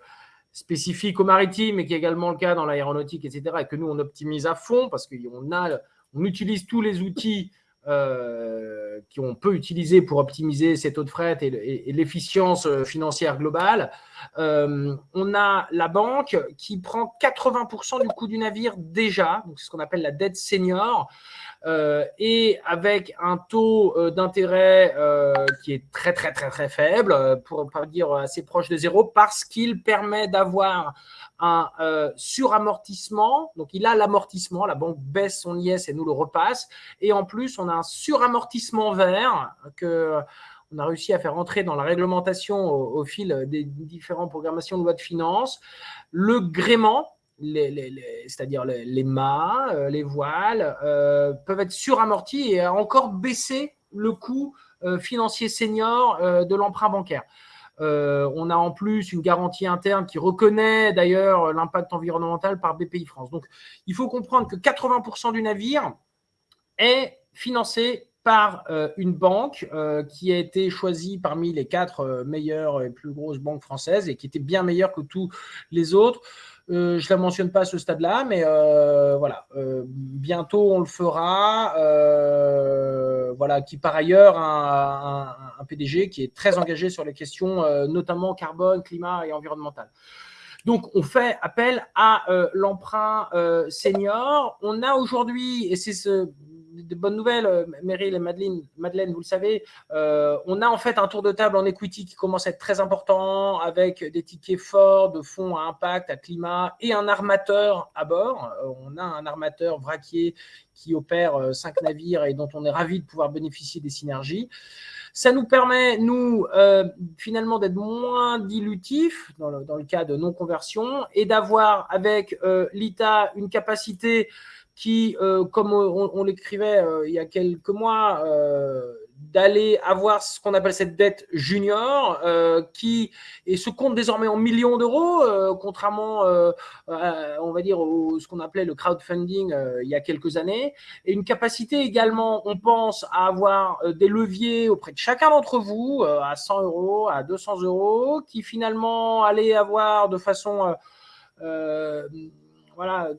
spécifique au maritime et qui est également le cas dans l'aéronautique, etc., et que nous, on optimise à fond parce qu'on a, on utilise tous les outils euh, qu'on peut utiliser pour optimiser ces taux de fret et, l'efficience euh, financière globale. Euh, on a la banque qui prend 80% du coût du navire déjà, donc c'est ce qu'on appelle la dette senior, et avec un taux d'intérêt qui est très très très très faible, pour pas dire assez proche de zéro, parce qu'il permet d'avoir un euh, suramortissement. Donc, il a l'amortissement, la banque baisse son IS et nous le repasse. Et en plus, on a un suramortissement vert que on a réussi à faire entrer dans la réglementation au, fil des différentes programmations de loi de finances. Le gréement, c'est-à-dire les, mâts, euh, les voiles, euh, peuvent être suramortis et encore baisser le coût financier senior de l'emprunt bancaire. Euh, on a en plus une garantie interne qui reconnaît d'ailleurs l'impact environnemental par BPI France. Donc, il faut comprendre que 80% du navire est financé par euh, une banque euh, qui a été choisie parmi les quatre meilleures et plus grosses banques françaises et qui était bien meilleure que tous les autres. Euh, je ne la mentionne pas à ce stade-là, mais euh, voilà, euh, bientôt on le fera. voilà, qui par ailleurs un, un, PDG qui est très engagé sur les questions, notamment carbone, climat et environnemental. Donc, on fait appel à l'emprunt senior. On a aujourd'hui, et c'est ce, de bonnes nouvelles, euh, Meryl et Madeleine, Madeleine vous le savez, euh, on a en fait un tour de table en equity qui commence à être très important avec des tickets forts de fonds à impact, à climat et un armateur à bord. Euh, on a un armateur vraquier qui opère cinq navires et dont on est ravi de pouvoir bénéficier des synergies. Ça nous permet, nous, finalement, d'être moins dilutifs dans le, cas de non-conversion et d'avoir avec l'ITA une capacité qui, euh, comme on, l'écrivait euh, il y a quelques mois, euh, d'aller avoir ce qu'on appelle cette dette junior, qui et se compte désormais en millions d'euros, contrairement, on va dire, au, ce qu'on appelait le crowdfunding il y a quelques années, et une capacité également, on pense, à avoir des leviers auprès de chacun d'entre vous, à 100 euros, à 200 euros, qui finalement allaient avoir de façon voilà,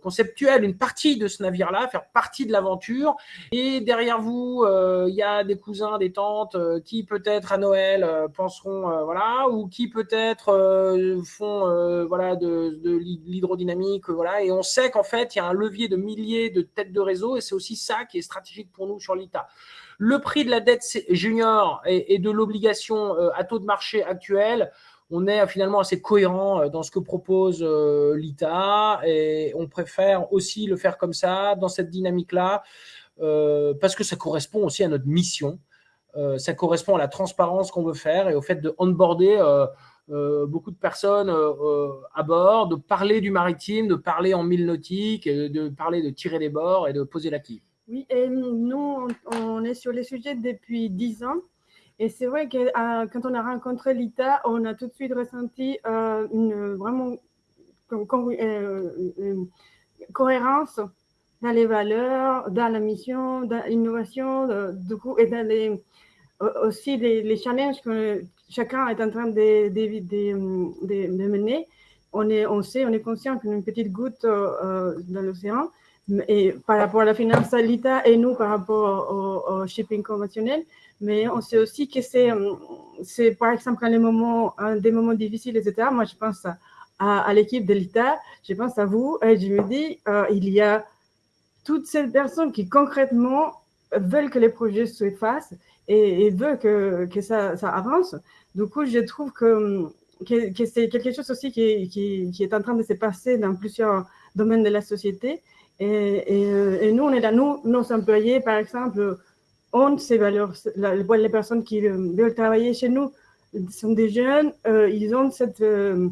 une partie de ce navire-là, faire partie de l'aventure. Et derrière vous, euh, il y a des cousins, des tantes euh, qui peut-être à Noël euh, penseront, voilà, ou qui peut-être font, voilà, de, de l'hydrodynamique, voilà. Et on sait qu'en fait, il y a un levier de milliers de têtes de réseau, et c'est aussi ça qui est stratégique pour nous sur l'ITA. Le prix de la dette junior et, et de l'obligation à taux de marché actuel, on est finalement assez cohérent euh, dans ce que propose euh, l'ITA et on préfère aussi le faire comme ça, dans cette dynamique-là, euh, parce que ça correspond aussi à notre mission. ça correspond à la transparence qu'on veut faire et au fait de onboarder beaucoup de personnes à bord, de parler du maritime, de parler en mille nautiques, de parler de tirer les bords et de poser la quille. Oui, et nous, on est sur les sujets depuis dix ans. Et c'est vrai que euh, quand on a rencontré l'ITA, on a tout de suite ressenti euh, une vraiment euh, cohérence dans les valeurs, dans la mission, dans l'innovation, du coup, et dans les, aussi les, challenges que chacun est en train de, mener. On, est, on sait, on est conscient qu'une petite goutte dans l'océan, et par rapport à la finance l'ITA et nous par rapport au shipping conventionnel, mais on sait aussi que c'est, euh, par exemple, quand les moments, des moments difficiles, etc., moi, je pense à, à, l'équipe de l'État, je pense à vous, et je me dis, euh, il y a toutes ces personnes qui concrètement veulent que les projets se fassent et, veulent que, que ça, ça, avance. Du coup, je trouve que, que, c'est quelque chose aussi qui, qui, qui, est en train de se passer dans plusieurs domaines de la société. Et, et, euh, et nous, on est là, nous, nos employés, par exemple, ont ces valeurs. les personnes qui euh, veulent travailler chez nous sont des jeunes, euh, ils ont cette... Euh,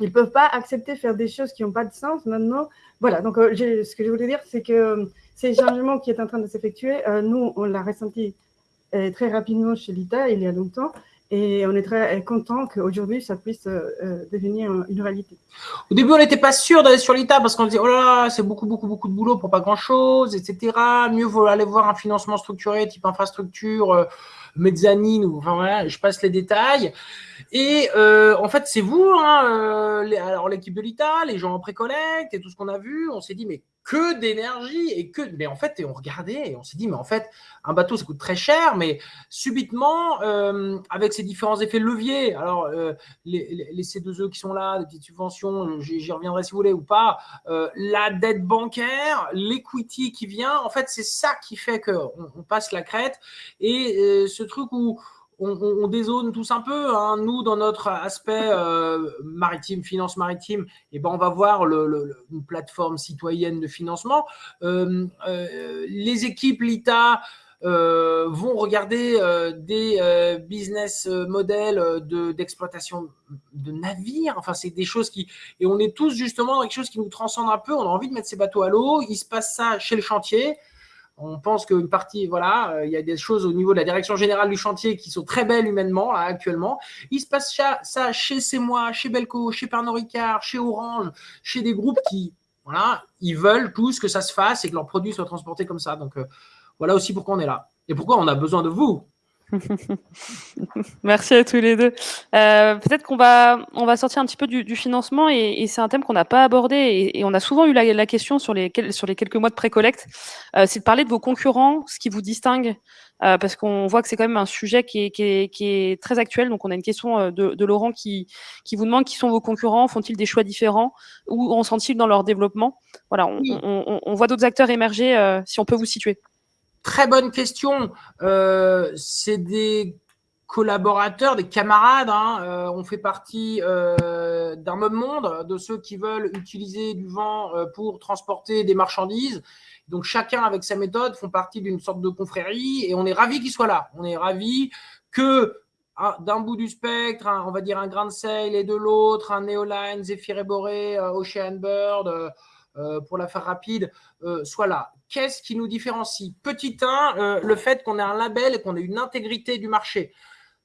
ils ne peuvent pas accepter faire des choses qui n'ont pas de sens maintenant. Voilà, donc ce que je voulais dire, c'est que ces changements qui est en train de s'effectuer, nous, on l'a ressenti très rapidement chez l'ITA il y a longtemps. Et on est très content qu'aujourd'hui, ça puisse euh, euh, devenir une réalité. Au début, on n'était pas sûr d'aller sur l'ITA parce qu'on disait, oh là là, c'est beaucoup, beaucoup, beaucoup de boulot pour pas grand-chose, etc. Mieux vaut aller voir un financement structuré type infrastructure, euh, mezzanine, ou, je passe les détails. Et en fait, c'est vous, hein, les, alors l'équipe de l'ITA, les gens en précollecte et tout ce qu'on a vu, on s'est dit, mais que d'énergie et que mais en fait et on regardait et on s'est dit mais en fait un bateau ça coûte très cher mais subitement euh, avec ces différents effets leviers alors euh, les, les, C2E qui sont là des petites subventions j'y reviendrai si vous voulez ou pas euh, la dette bancaire l'equity qui vient en fait c'est ça qui fait que on, passe la crête et ce truc où on, dézone tous un peu. Hein. Nous, dans notre aspect euh, maritime, finance maritime, eh ben, on va voir une plateforme citoyenne de financement. Euh, euh, les équipes, l'ITA, vont regarder des business models d'exploitation de, navires. Enfin, c'est des choses qui... Et on est tous justement dans quelque chose qui nous transcende un peu. On a envie de mettre ces bateaux à l'eau. Il se passe ça chez le chantier. On pense qu'une partie, voilà, euh, il y a des choses au niveau de la direction générale du chantier qui sont très belles humainement, actuellement. Il se passe ça, chez moi, chez Belco, chez Pernod Ricard, chez Orange, chez des groupes qui, voilà, ils veulent tous que ça se fasse et que leurs produits soient transportés comme ça. Donc, euh, voilà aussi pourquoi on est là. Et pourquoi on a besoin de vous *laughs* Merci à tous les deux. Euh, peut-être qu'on va, on va sortir un petit peu du, financement et, c'est un thème qu'on n'a pas abordé et, on a souvent eu la, question sur les, sur les quelques mois de pré-collecte, euh, c'est de parler de vos concurrents, ce qui vous distingue, euh, parce qu'on voit que c'est quand même un sujet qui est, qui, est, très actuel. Donc on a une question de, Laurent qui, qui vous demande qui sont vos concurrents, font-ils des choix différents, ou en sont-ils dans leur développement? Voilà, on, on voit d'autres acteurs émerger, si on peut vous situer. Très bonne question. Euh, c'est des collaborateurs, des camarades. Hein. Euh, on fait partie euh, d'un même monde, de ceux qui veulent utiliser du vent pour transporter des marchandises. Donc chacun avec sa méthode font partie d'une sorte de confrérie et on est ravi qu'ils soient là. On est ravi que ah, d'un bout du spectre, on va dire un Grand Sail et de l'autre, un Neoline, Zephyr Eboré, Ocean Bird, pour la faire rapide, soit là qu'est-ce qui nous différencie? Petit 1, euh, le fait qu'on ait un label et qu'on ait une intégrité du marché.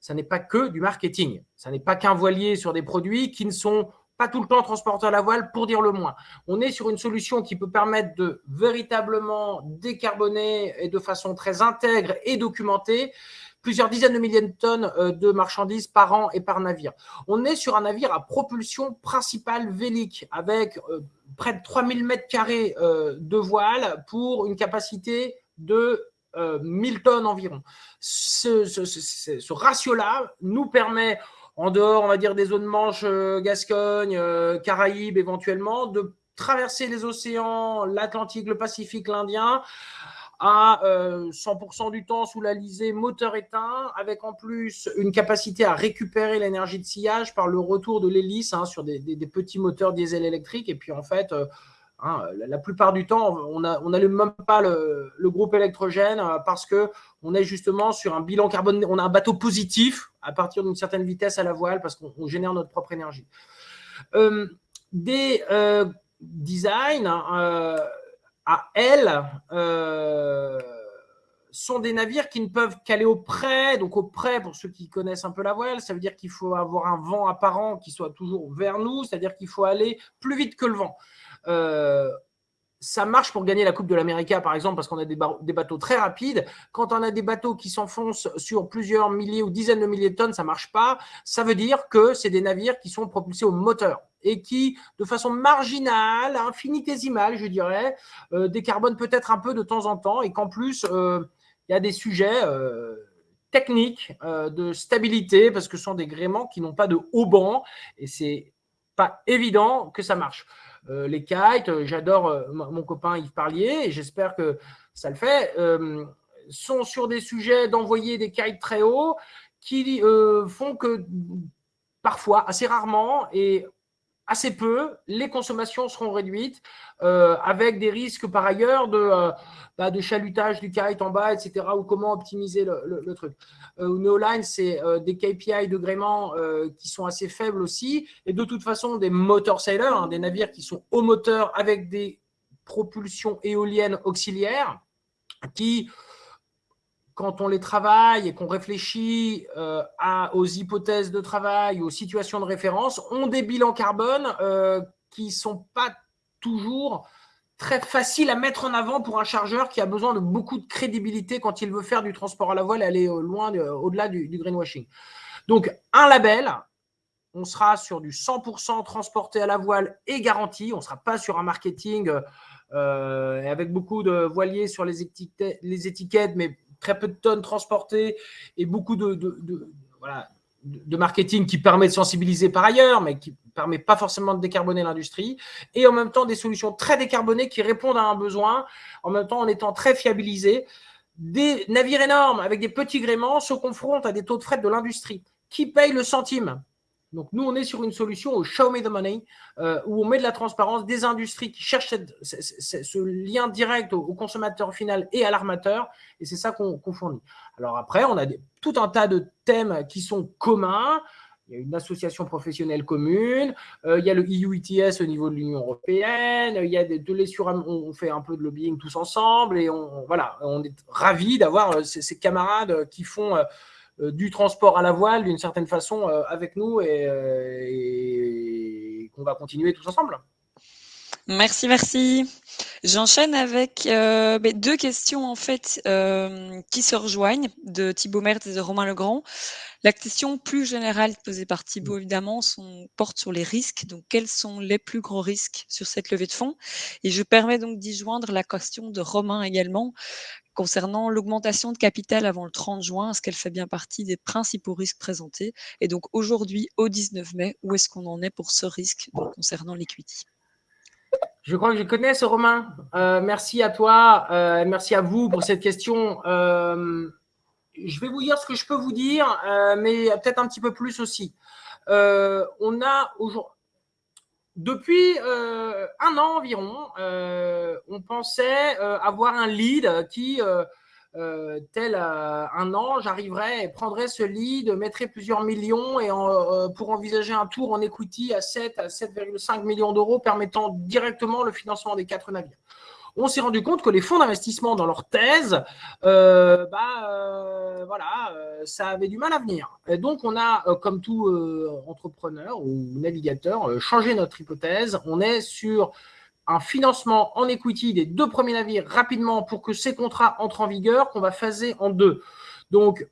Ça n'est pas que du marketing. Ça n'est pas qu'un voilier sur des produits qui ne sont pas tout le temps transportés à la voile, pour dire le moins. On est sur une solution qui peut permettre de véritablement décarboner et de façon très intègre et documentée plusieurs dizaines de milliers de tonnes euh, de marchandises par an et par navire. On est sur un navire à propulsion principale vélique avec euh, près de 3000 mètres carrés euh, de voile pour une capacité de 1000 tonnes environ. Ce, ratio-là nous permet, en dehors, on va dire, des zones manches, Gascogne, Caraïbes éventuellement, de traverser les océans, l'Atlantique, le Pacifique, l'Indien, à 100% euh, du temps sous la lisée moteur éteint, avec en plus une capacité à récupérer l'énergie de sillage par le retour de l'hélice hein, sur des, petits moteurs diesel électriques. Et puis en fait, euh, hein, la, plupart du temps, on n'allume même pas le, groupe électrogène euh, parce que on est justement sur un bilan carbone, on a un bateau positif à partir d'une certaine vitesse à la voile parce qu'on génère notre propre énergie. des designs hein, à elles euh, sont des navires qui ne peuvent qu'aller au près. Donc au près, pour ceux qui connaissent un peu la voile, ça veut dire qu'il faut avoir un vent apparent qui soit toujours vers nous, c'est-à-dire qu'il faut aller plus vite que le vent. Euh, ça marche pour gagner la Coupe de l'Amérique, par exemple, parce qu'on a des, bateaux très rapides. Quand on a des bateaux qui s'enfoncent sur plusieurs milliers ou dizaines de milliers de tonnes, ça marche pas. Ça veut dire que c'est des navires qui sont propulsés au moteur et qui, de façon marginale, infinitésimale, je dirais, euh, décarbonent peut-être un peu de temps en temps et qu'en plus, euh, il y a des sujets euh, techniques de stabilité parce que ce sont des gréements qui n'ont pas de haut banc et c'est pas évident que ça marche. Euh, les kites, euh, j'adore euh, mon copain Yves Parlier et j'espère que ça le fait, sont sur des sujets d'envoyer des kites très hauts qui font que parfois, assez rarement et assez peu, les consommations seront réduites euh, avec des risques par ailleurs de, euh, bah, de chalutage du kite en bas, etc. ou comment optimiser le, truc. Euh, Neoline, c'est des KPI de gréement qui sont assez faibles aussi et de toute façon des motor sailors, hein, des navires qui sont au moteur avec des propulsions éoliennes auxiliaires qui quand on les travaille et qu'on réfléchit euh, aux hypothèses de travail, aux situations de référence, ont des bilans carbone euh, qui ne sont pas toujours très faciles à mettre en avant pour un chargeur qui a besoin de beaucoup de crédibilité quand il veut faire du transport à la voile et aller loin, au-delà du, greenwashing. Donc, un label, on sera sur du 100% transporté à la voile et garanti. On ne sera pas sur un marketing euh, avec beaucoup de voiliers sur les étiquettes, mais très peu de tonnes transportées et beaucoup de, marketing qui permet de sensibiliser par ailleurs, mais qui ne permet pas forcément de décarboner l'industrie. Et en même temps, des solutions très décarbonées qui répondent à un besoin, en même temps en étant très fiabilisées. Des navires énormes avec des petits gréements se confrontent à des taux de fret de l'industrie. Qui paye le centime? Donc, nous, on est sur une solution au show me the money, euh, où on met de la transparence, des industries qui cherchent ce lien direct au, consommateur final et à l'armateur, et c'est ça qu'on fournit. Alors après, on a tout un tas de thèmes qui sont communs. Il y a une association professionnelle commune, euh, il y a le EU ETS au niveau de l'Union européenne, il y a des, de les on fait un peu de lobbying tous ensemble, et on, voilà, on est ravis d'avoir euh, ces, camarades qui font du transport à la voile d'une certaine façon euh, avec nous euh, et, qu'on va continuer tous ensemble. Merci, merci. J'enchaîne avec ben, deux questions en fait qui se rejoignent de Thibaut Mertz et de Romain Legrand. La question plus générale posée par Thibaut évidemment porte sur les risques. Donc quels sont les plus gros risques sur cette levée de fonds? Et je permets donc d'y joindre la question de Romain également concernant l'augmentation de capital avant le 30 juin, est-ce qu'elle fait bien partie des principaux risques présentés? Et donc aujourd'hui, au 19 mai, où est-ce qu'on en est pour ce risque concernant l'equity? Je crois que je connais ce Romain. Euh, merci à toi, euh, merci à vous pour cette question. Euh, je vais vous dire ce que je peux vous dire, mais peut-être un petit peu plus aussi. on a aujourd'hui depuis euh, un an environ, euh, on pensait euh, avoir un lead qui, tel un ange, arriverait et prendrait ce lead, mettrait plusieurs millions et pour envisager un tour en equity à 7 à 7,5 millions d'euros permettant directement le financement des quatre navires on s'est rendu compte que les fonds d'investissement dans leur thèse, euh, bah, euh, voilà, euh, ça avait du mal à venir. Et donc, on a, comme tout entrepreneur ou navigateur, changé notre hypothèse. On est sur un financement en equity des deux premiers navires rapidement pour que ces contrats entrent en vigueur, qu'on va phaser en deux. Donc,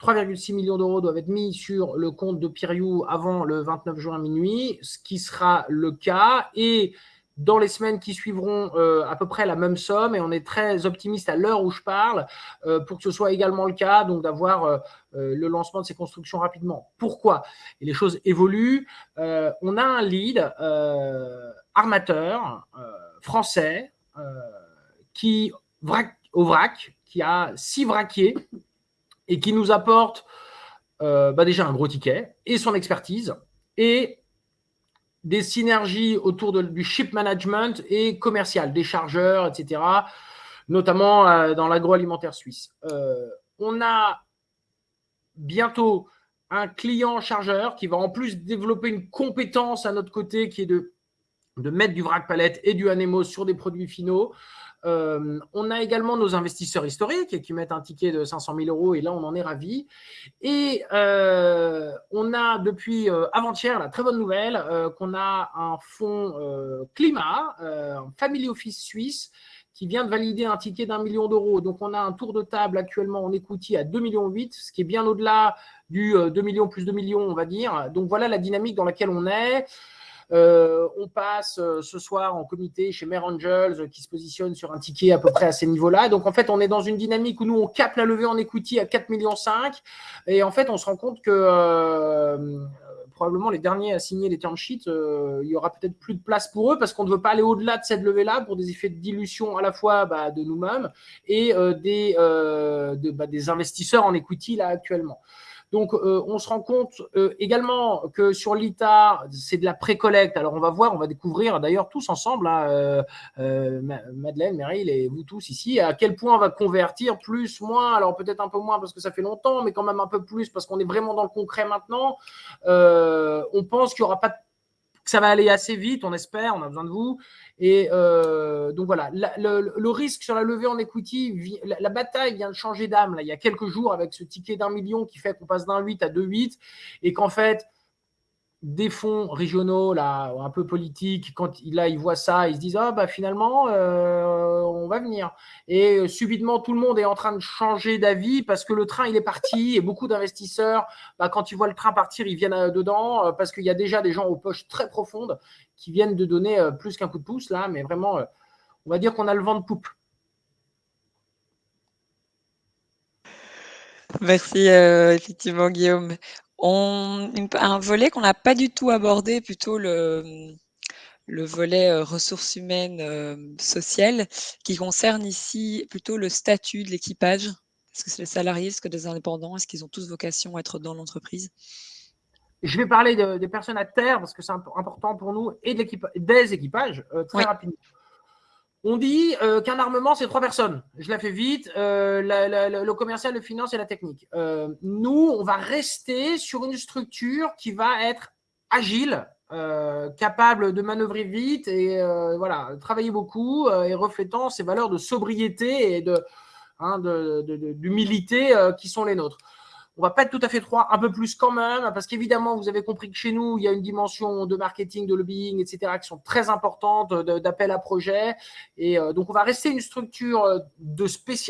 3,6 millions d'euros doivent être mis sur le compte de Piriou avant le 29 juin minuit, ce qui sera le cas. Et dans les semaines qui suivront euh, à peu près la même somme et on est très optimiste à l'heure où je parle euh, pour que ce soit également le cas, donc d'avoir euh, le lancement de ces constructions rapidement. Pourquoi? Et les choses évoluent. on a un lead armateur français qui au vrac, qui a six vraquiers et qui nous apporte bah déjà un gros ticket et son expertise et des synergies autour du ship management et commercial, des chargeurs, etc., notamment euh, dans l'agroalimentaire suisse. Euh, on a bientôt un client chargeur qui va en plus développer une compétence à notre côté qui est de, de mettre du vrac palette et du Anemo sur des produits finaux. Euh, on a également nos investisseurs historiques qui mettent un ticket de 500 000 euros et là, on en est ravis. Et euh, on a depuis euh, avant-hier la très bonne nouvelle qu'on a un fonds climat, un Family Office suisse, qui vient de valider un ticket d'un million d'euros. Donc, on a un tour de table actuellement en equity à 2,8 millions, ce qui est bien au-delà du 2 millions plus 2 millions, on va dire. Donc, voilà la dynamique dans laquelle on est. Euh, on passe euh, ce soir en comité chez Mare Angels euh, qui se positionne sur un ticket à peu près à ces niveaux-là. Donc en fait, on est dans une dynamique où nous, on capte la levée en equity à 4,5 millions. Et en fait, on se rend compte que probablement les derniers à signer les term sheets, il y aura peut-être plus de place pour eux parce qu'on ne veut pas aller au-delà de cette levée-là pour des effets de dilution à la fois bah, de nous-mêmes et des, bah, des investisseurs en equity là actuellement. Donc, euh, on se rend compte euh, également que sur l'ITA, c'est de la pré-collecte. Alors, on va voir, on va découvrir d'ailleurs tous ensemble, hein, euh, Madeleine, Meryl et vous tous ici, à quel point on va convertir plus, moins. Alors, peut-être un peu moins parce que ça fait longtemps, mais quand même un peu plus parce qu'on est vraiment dans le concret maintenant. on pense qu'il n'y aura pas ça va aller assez vite, on espère, on a besoin de vous. Et euh, donc voilà, le, risque sur la levée en equity, la, bataille vient de changer d'âme. Il y a quelques jours avec ce ticket d'un million qui fait qu'on passe d'un 8 à 2,8 et qu'en fait, des fonds régionaux, là, un peu politiques, quand là, ils voient ça, ils se disent Ah, bah finalement, euh, on va venir. Et euh, subitement, tout le monde est en train de changer d'avis parce que le train, il est parti. Et beaucoup d'investisseurs, bah, quand ils voient le train partir, ils viennent euh, dedans parce qu'il y a déjà des gens aux poches très profondes qui viennent de donner plus qu'un coup de pouce, là. Mais vraiment, on va dire qu'on a le vent de poupe. Merci, effectivement, Guillaume. On, un volet qu'on n'a pas du tout abordé, plutôt le, le volet euh, ressources humaines euh, sociales, qui concerne ici plutôt le statut de l'équipage. Est-ce que c'est les salariés, est-ce que des indépendants, est-ce qu'ils ont tous vocation à être dans l'entreprise? Je vais parler des personnes à terre parce que c'est important pour nous et de des équipages euh, très rapidement. On dit euh, qu'un armement, c'est trois personnes. Je la fais vite. Euh, le commercial, le finance et la technique. Euh, nous, on va rester sur une structure qui va être agile, capable de manœuvrer vite et voilà, travailler beaucoup et reflétant ces valeurs de sobriété et de, hein, d'humilité qui sont les nôtres. On va pas être tout à fait trois, un peu plus quand même, parce qu'évidemment, vous avez compris que chez nous, il y a une dimension de marketing, de lobbying, etc., qui sont très importantes, d'appel à projet. Et euh, donc, on va rester une structure euh, de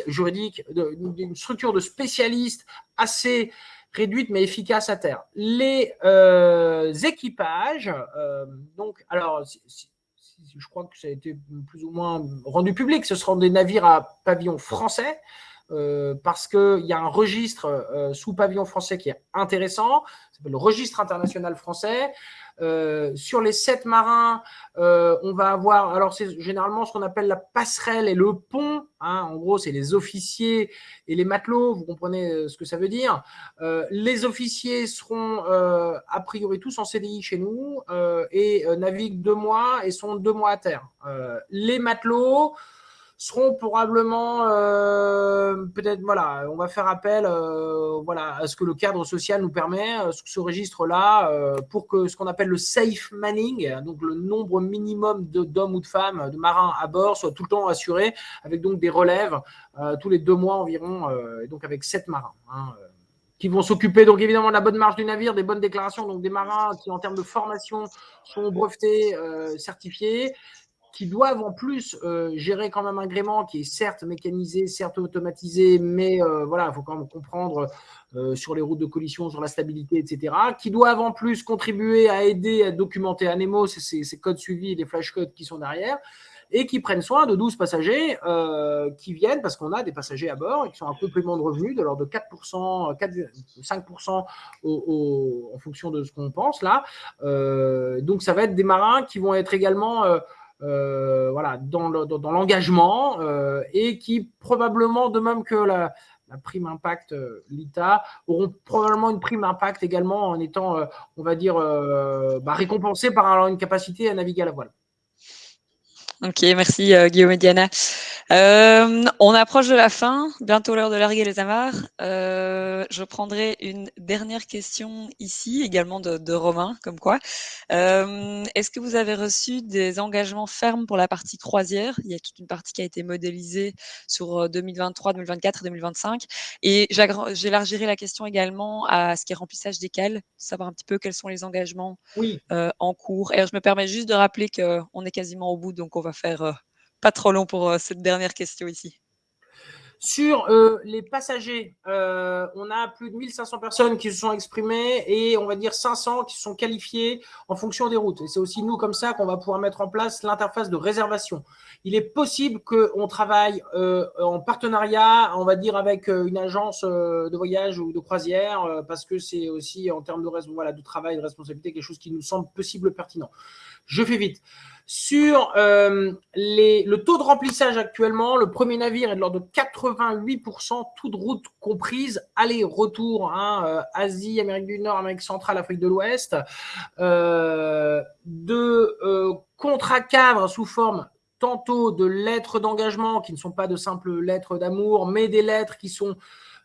juridique, une structure de spécialistes assez réduite mais efficace à terre. Les euh, équipages, donc, alors, je crois que ça a été plus ou moins rendu public, ce seront des navires à pavillon français. Euh, parce qu'il y a un registre euh, sous pavillon français qui est intéressant, le registre international français. Euh, sur les sept marins, on va avoir, alors c'est généralement ce qu'on appelle la passerelle et le pont. Hein. en gros, c'est les officiers et les matelots. Vous comprenez ce que ça veut dire. les officiers seront a priori tous en CDI chez nous et naviguent deux mois et sont deux mois à terre. les matelots seront probablement euh, peut-être voilà, on va faire appel euh, voilà à ce que le cadre social nous permet, euh, ce registre-là, pour que ce qu'on appelle le safe manning, donc le nombre minimum d'hommes ou de femmes, de marins à bord, soit tout le temps assuré, avec donc des relèves tous les deux mois environ, et donc avec sept marins. Hein, qui vont s'occuper donc évidemment de la bonne marche du navire, des bonnes déclarations, donc des marins qui en termes de formation sont brevetés, certifiés, qui doivent en plus euh, gérer quand même un gréement qui est certes mécanisé, certes automatisé, mais euh, voilà, il faut quand même comprendre euh, sur les routes de collision, sur la stabilité, etc. Qui doivent en plus contribuer à aider à documenter Anemo, ces, ces codes suivis, les flashcodes qui sont derrière, et qui prennent soin de 12 passagers qui viennent, parce qu'on a des passagers à bord et qui sont un complément de revenus de l'ordre de 4%, 4 5% en fonction de ce qu'on pense là. donc ça va être des marins qui vont être également euh, voilà, dans l'engagement euh, et qui probablement, de même que la, prime impact euh, l'ITA, auront probablement une prime impact également en étant, on va dire, bah, récompensés par une capacité à naviguer à la voile. Ok, merci Guillaume et Diana. Euh, on approche de la fin, bientôt l'heure de larguer les amarres. Euh, je prendrai une dernière question ici, également de, Romain, comme quoi. Euh, est-ce que vous avez reçu des engagements fermes pour la partie croisière? Il y a toute une partie qui a été modélisée sur 2023, 2024 2025. Et j'élargirai la question également à ce qui est remplissage des cales, savoir un petit peu quels sont les engagements en cours. Et je me permets juste de rappeler qu'on est quasiment au bout, donc on va faire pas trop long pour euh, cette dernière question ici. Sur euh, les passagers, euh, on a plus de 1500 personnes qui se sont exprimées et on va dire 500 qui sont qualifiées en fonction des routes. Et c'est aussi nous comme ça qu'on va pouvoir mettre en place l'interface de réservation. Il est possible qu'on travaille en partenariat, on va dire avec une agence de voyage ou de croisière parce que c'est aussi en termes de, voilà, de travail, de responsabilité, quelque chose qui nous semble possible pertinent. Je fais vite. Sur euh, le taux de remplissage actuellement, le premier navire est de l'ordre de 88%, toute route comprise, aller-retour, hein, euh, Asie, Amérique du Nord, Amérique centrale, Afrique de l'Ouest, euh, de contrats cadres sous forme tantôt de lettres d'engagement qui ne sont pas de simples lettres d'amour, mais des lettres qui sont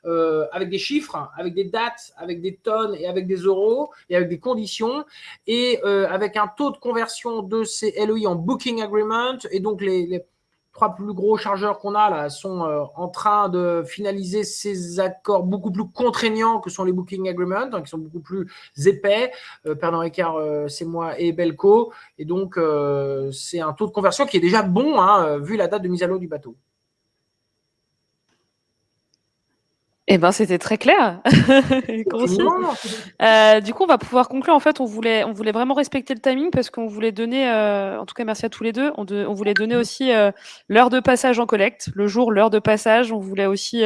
euh, avec des chiffres, avec des dates, avec des tonnes et avec des euros et avec des conditions et euh, avec un taux de conversion de ces LOI en booking agreement et donc les, trois plus gros chargeurs qu'on a là sont en train de finaliser ces accords beaucoup plus contraignants que sont les Booking Agreements, hein, qui sont beaucoup plus épais. Pernod Ricard, c'est moi et Belco. Et donc, c'est un taux de conversion qui est déjà bon, hein, vu la date de mise à l'eau du bateau. Eh ben, c'était très clair. *laughs* euh, du coup, on va pouvoir conclure. En fait, on voulait, on voulait vraiment respecter le timing parce qu'on voulait donner, euh, en tout cas, merci à tous les deux. On, de, on voulait donner aussi euh, l'heure de passage en collecte, le jour, l'heure de passage. On voulait aussi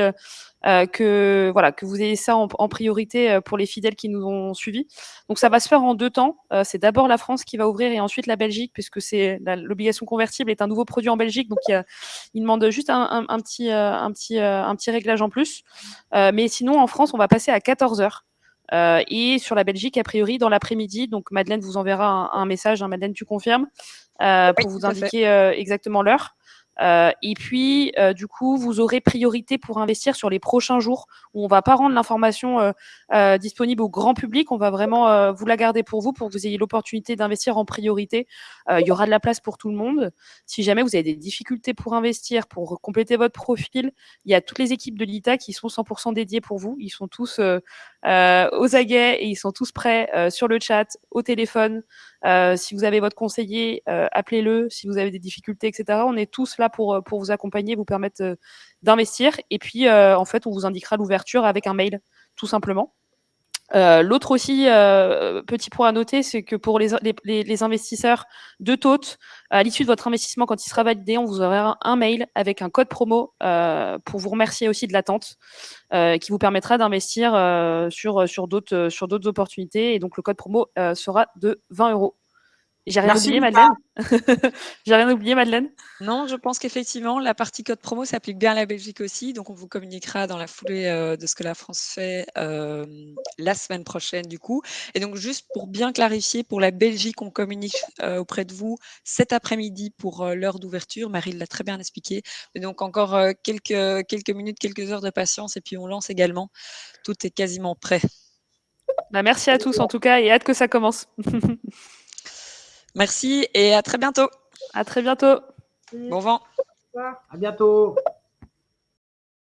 que voilà que vous ayez ça en, priorité euh, pour les fidèles qui nous ont suivis. Donc ça va se faire en deux temps. Euh, c'est d'abord la France qui va ouvrir et ensuite la Belgique puisque c'est l'obligation convertible est un nouveau produit en Belgique donc il, il demande juste un, un, petit un petit un petit réglage en plus. mais sinon en France on va passer à 14 heures. Euh, et sur la Belgique, a priori, dans l'après-midi, donc Madeleine vous enverra un, un message, hein, Madeleine, tu confirmes, euh, pour vous indiquer euh, exactement l'heure. Euh, et puis, euh, du coup, vous aurez priorité pour investir sur les prochains jours où on va pas rendre l'information euh, disponible au grand public. On va vraiment vous la garder pour vous, pour que vous ayez l'opportunité d'investir en priorité. il y aura de la place pour tout le monde. Si jamais vous avez des difficultés pour investir, pour compléter votre profil, il y a toutes les équipes de l'ITA qui sont 100% dédiées pour vous. Ils sont tous aux aguets et ils sont tous prêts sur le chat, au téléphone. Si vous avez votre conseiller, appelez-le. Si vous avez des difficultés, etc. On est tous là pour, euh, pour vous accompagner, vous permettre euh, d'investir. Et puis, euh, en fait, on vous indiquera l'ouverture avec un mail, tout simplement. L'autre aussi, petit point à noter, c'est que pour les, investisseurs de TOT, à l'issue de votre investissement, quand il sera validé, on vous aura un, mail avec un code promo pour vous remercier aussi de l'attente, qui vous permettra d'investir sur, sur d'autres opportunités. Et donc, le code promo sera de 20 euros. J'ai rien oublié, Madeleine *laughs* J'ai rien oublié, Madeleine Non, je pense qu'effectivement, la partie code promo s'applique bien à la Belgique aussi. Donc, on vous communiquera dans la foulée euh, de ce que la France fait euh, la semaine prochaine, du coup. Et donc, juste pour bien clarifier, pour la Belgique, on communique euh, auprès de vous cet après-midi pour l'heure d'ouverture. Marie l'a très bien expliqué. Et donc, encore quelques, quelques minutes, quelques heures de patience, et puis on lance également. Tout est quasiment prêt. Bah, merci à tous, en tout cas, et hâte que ça commence. *laughs* Merci et à très bientôt. À très bientôt. Bon vent. À bientôt.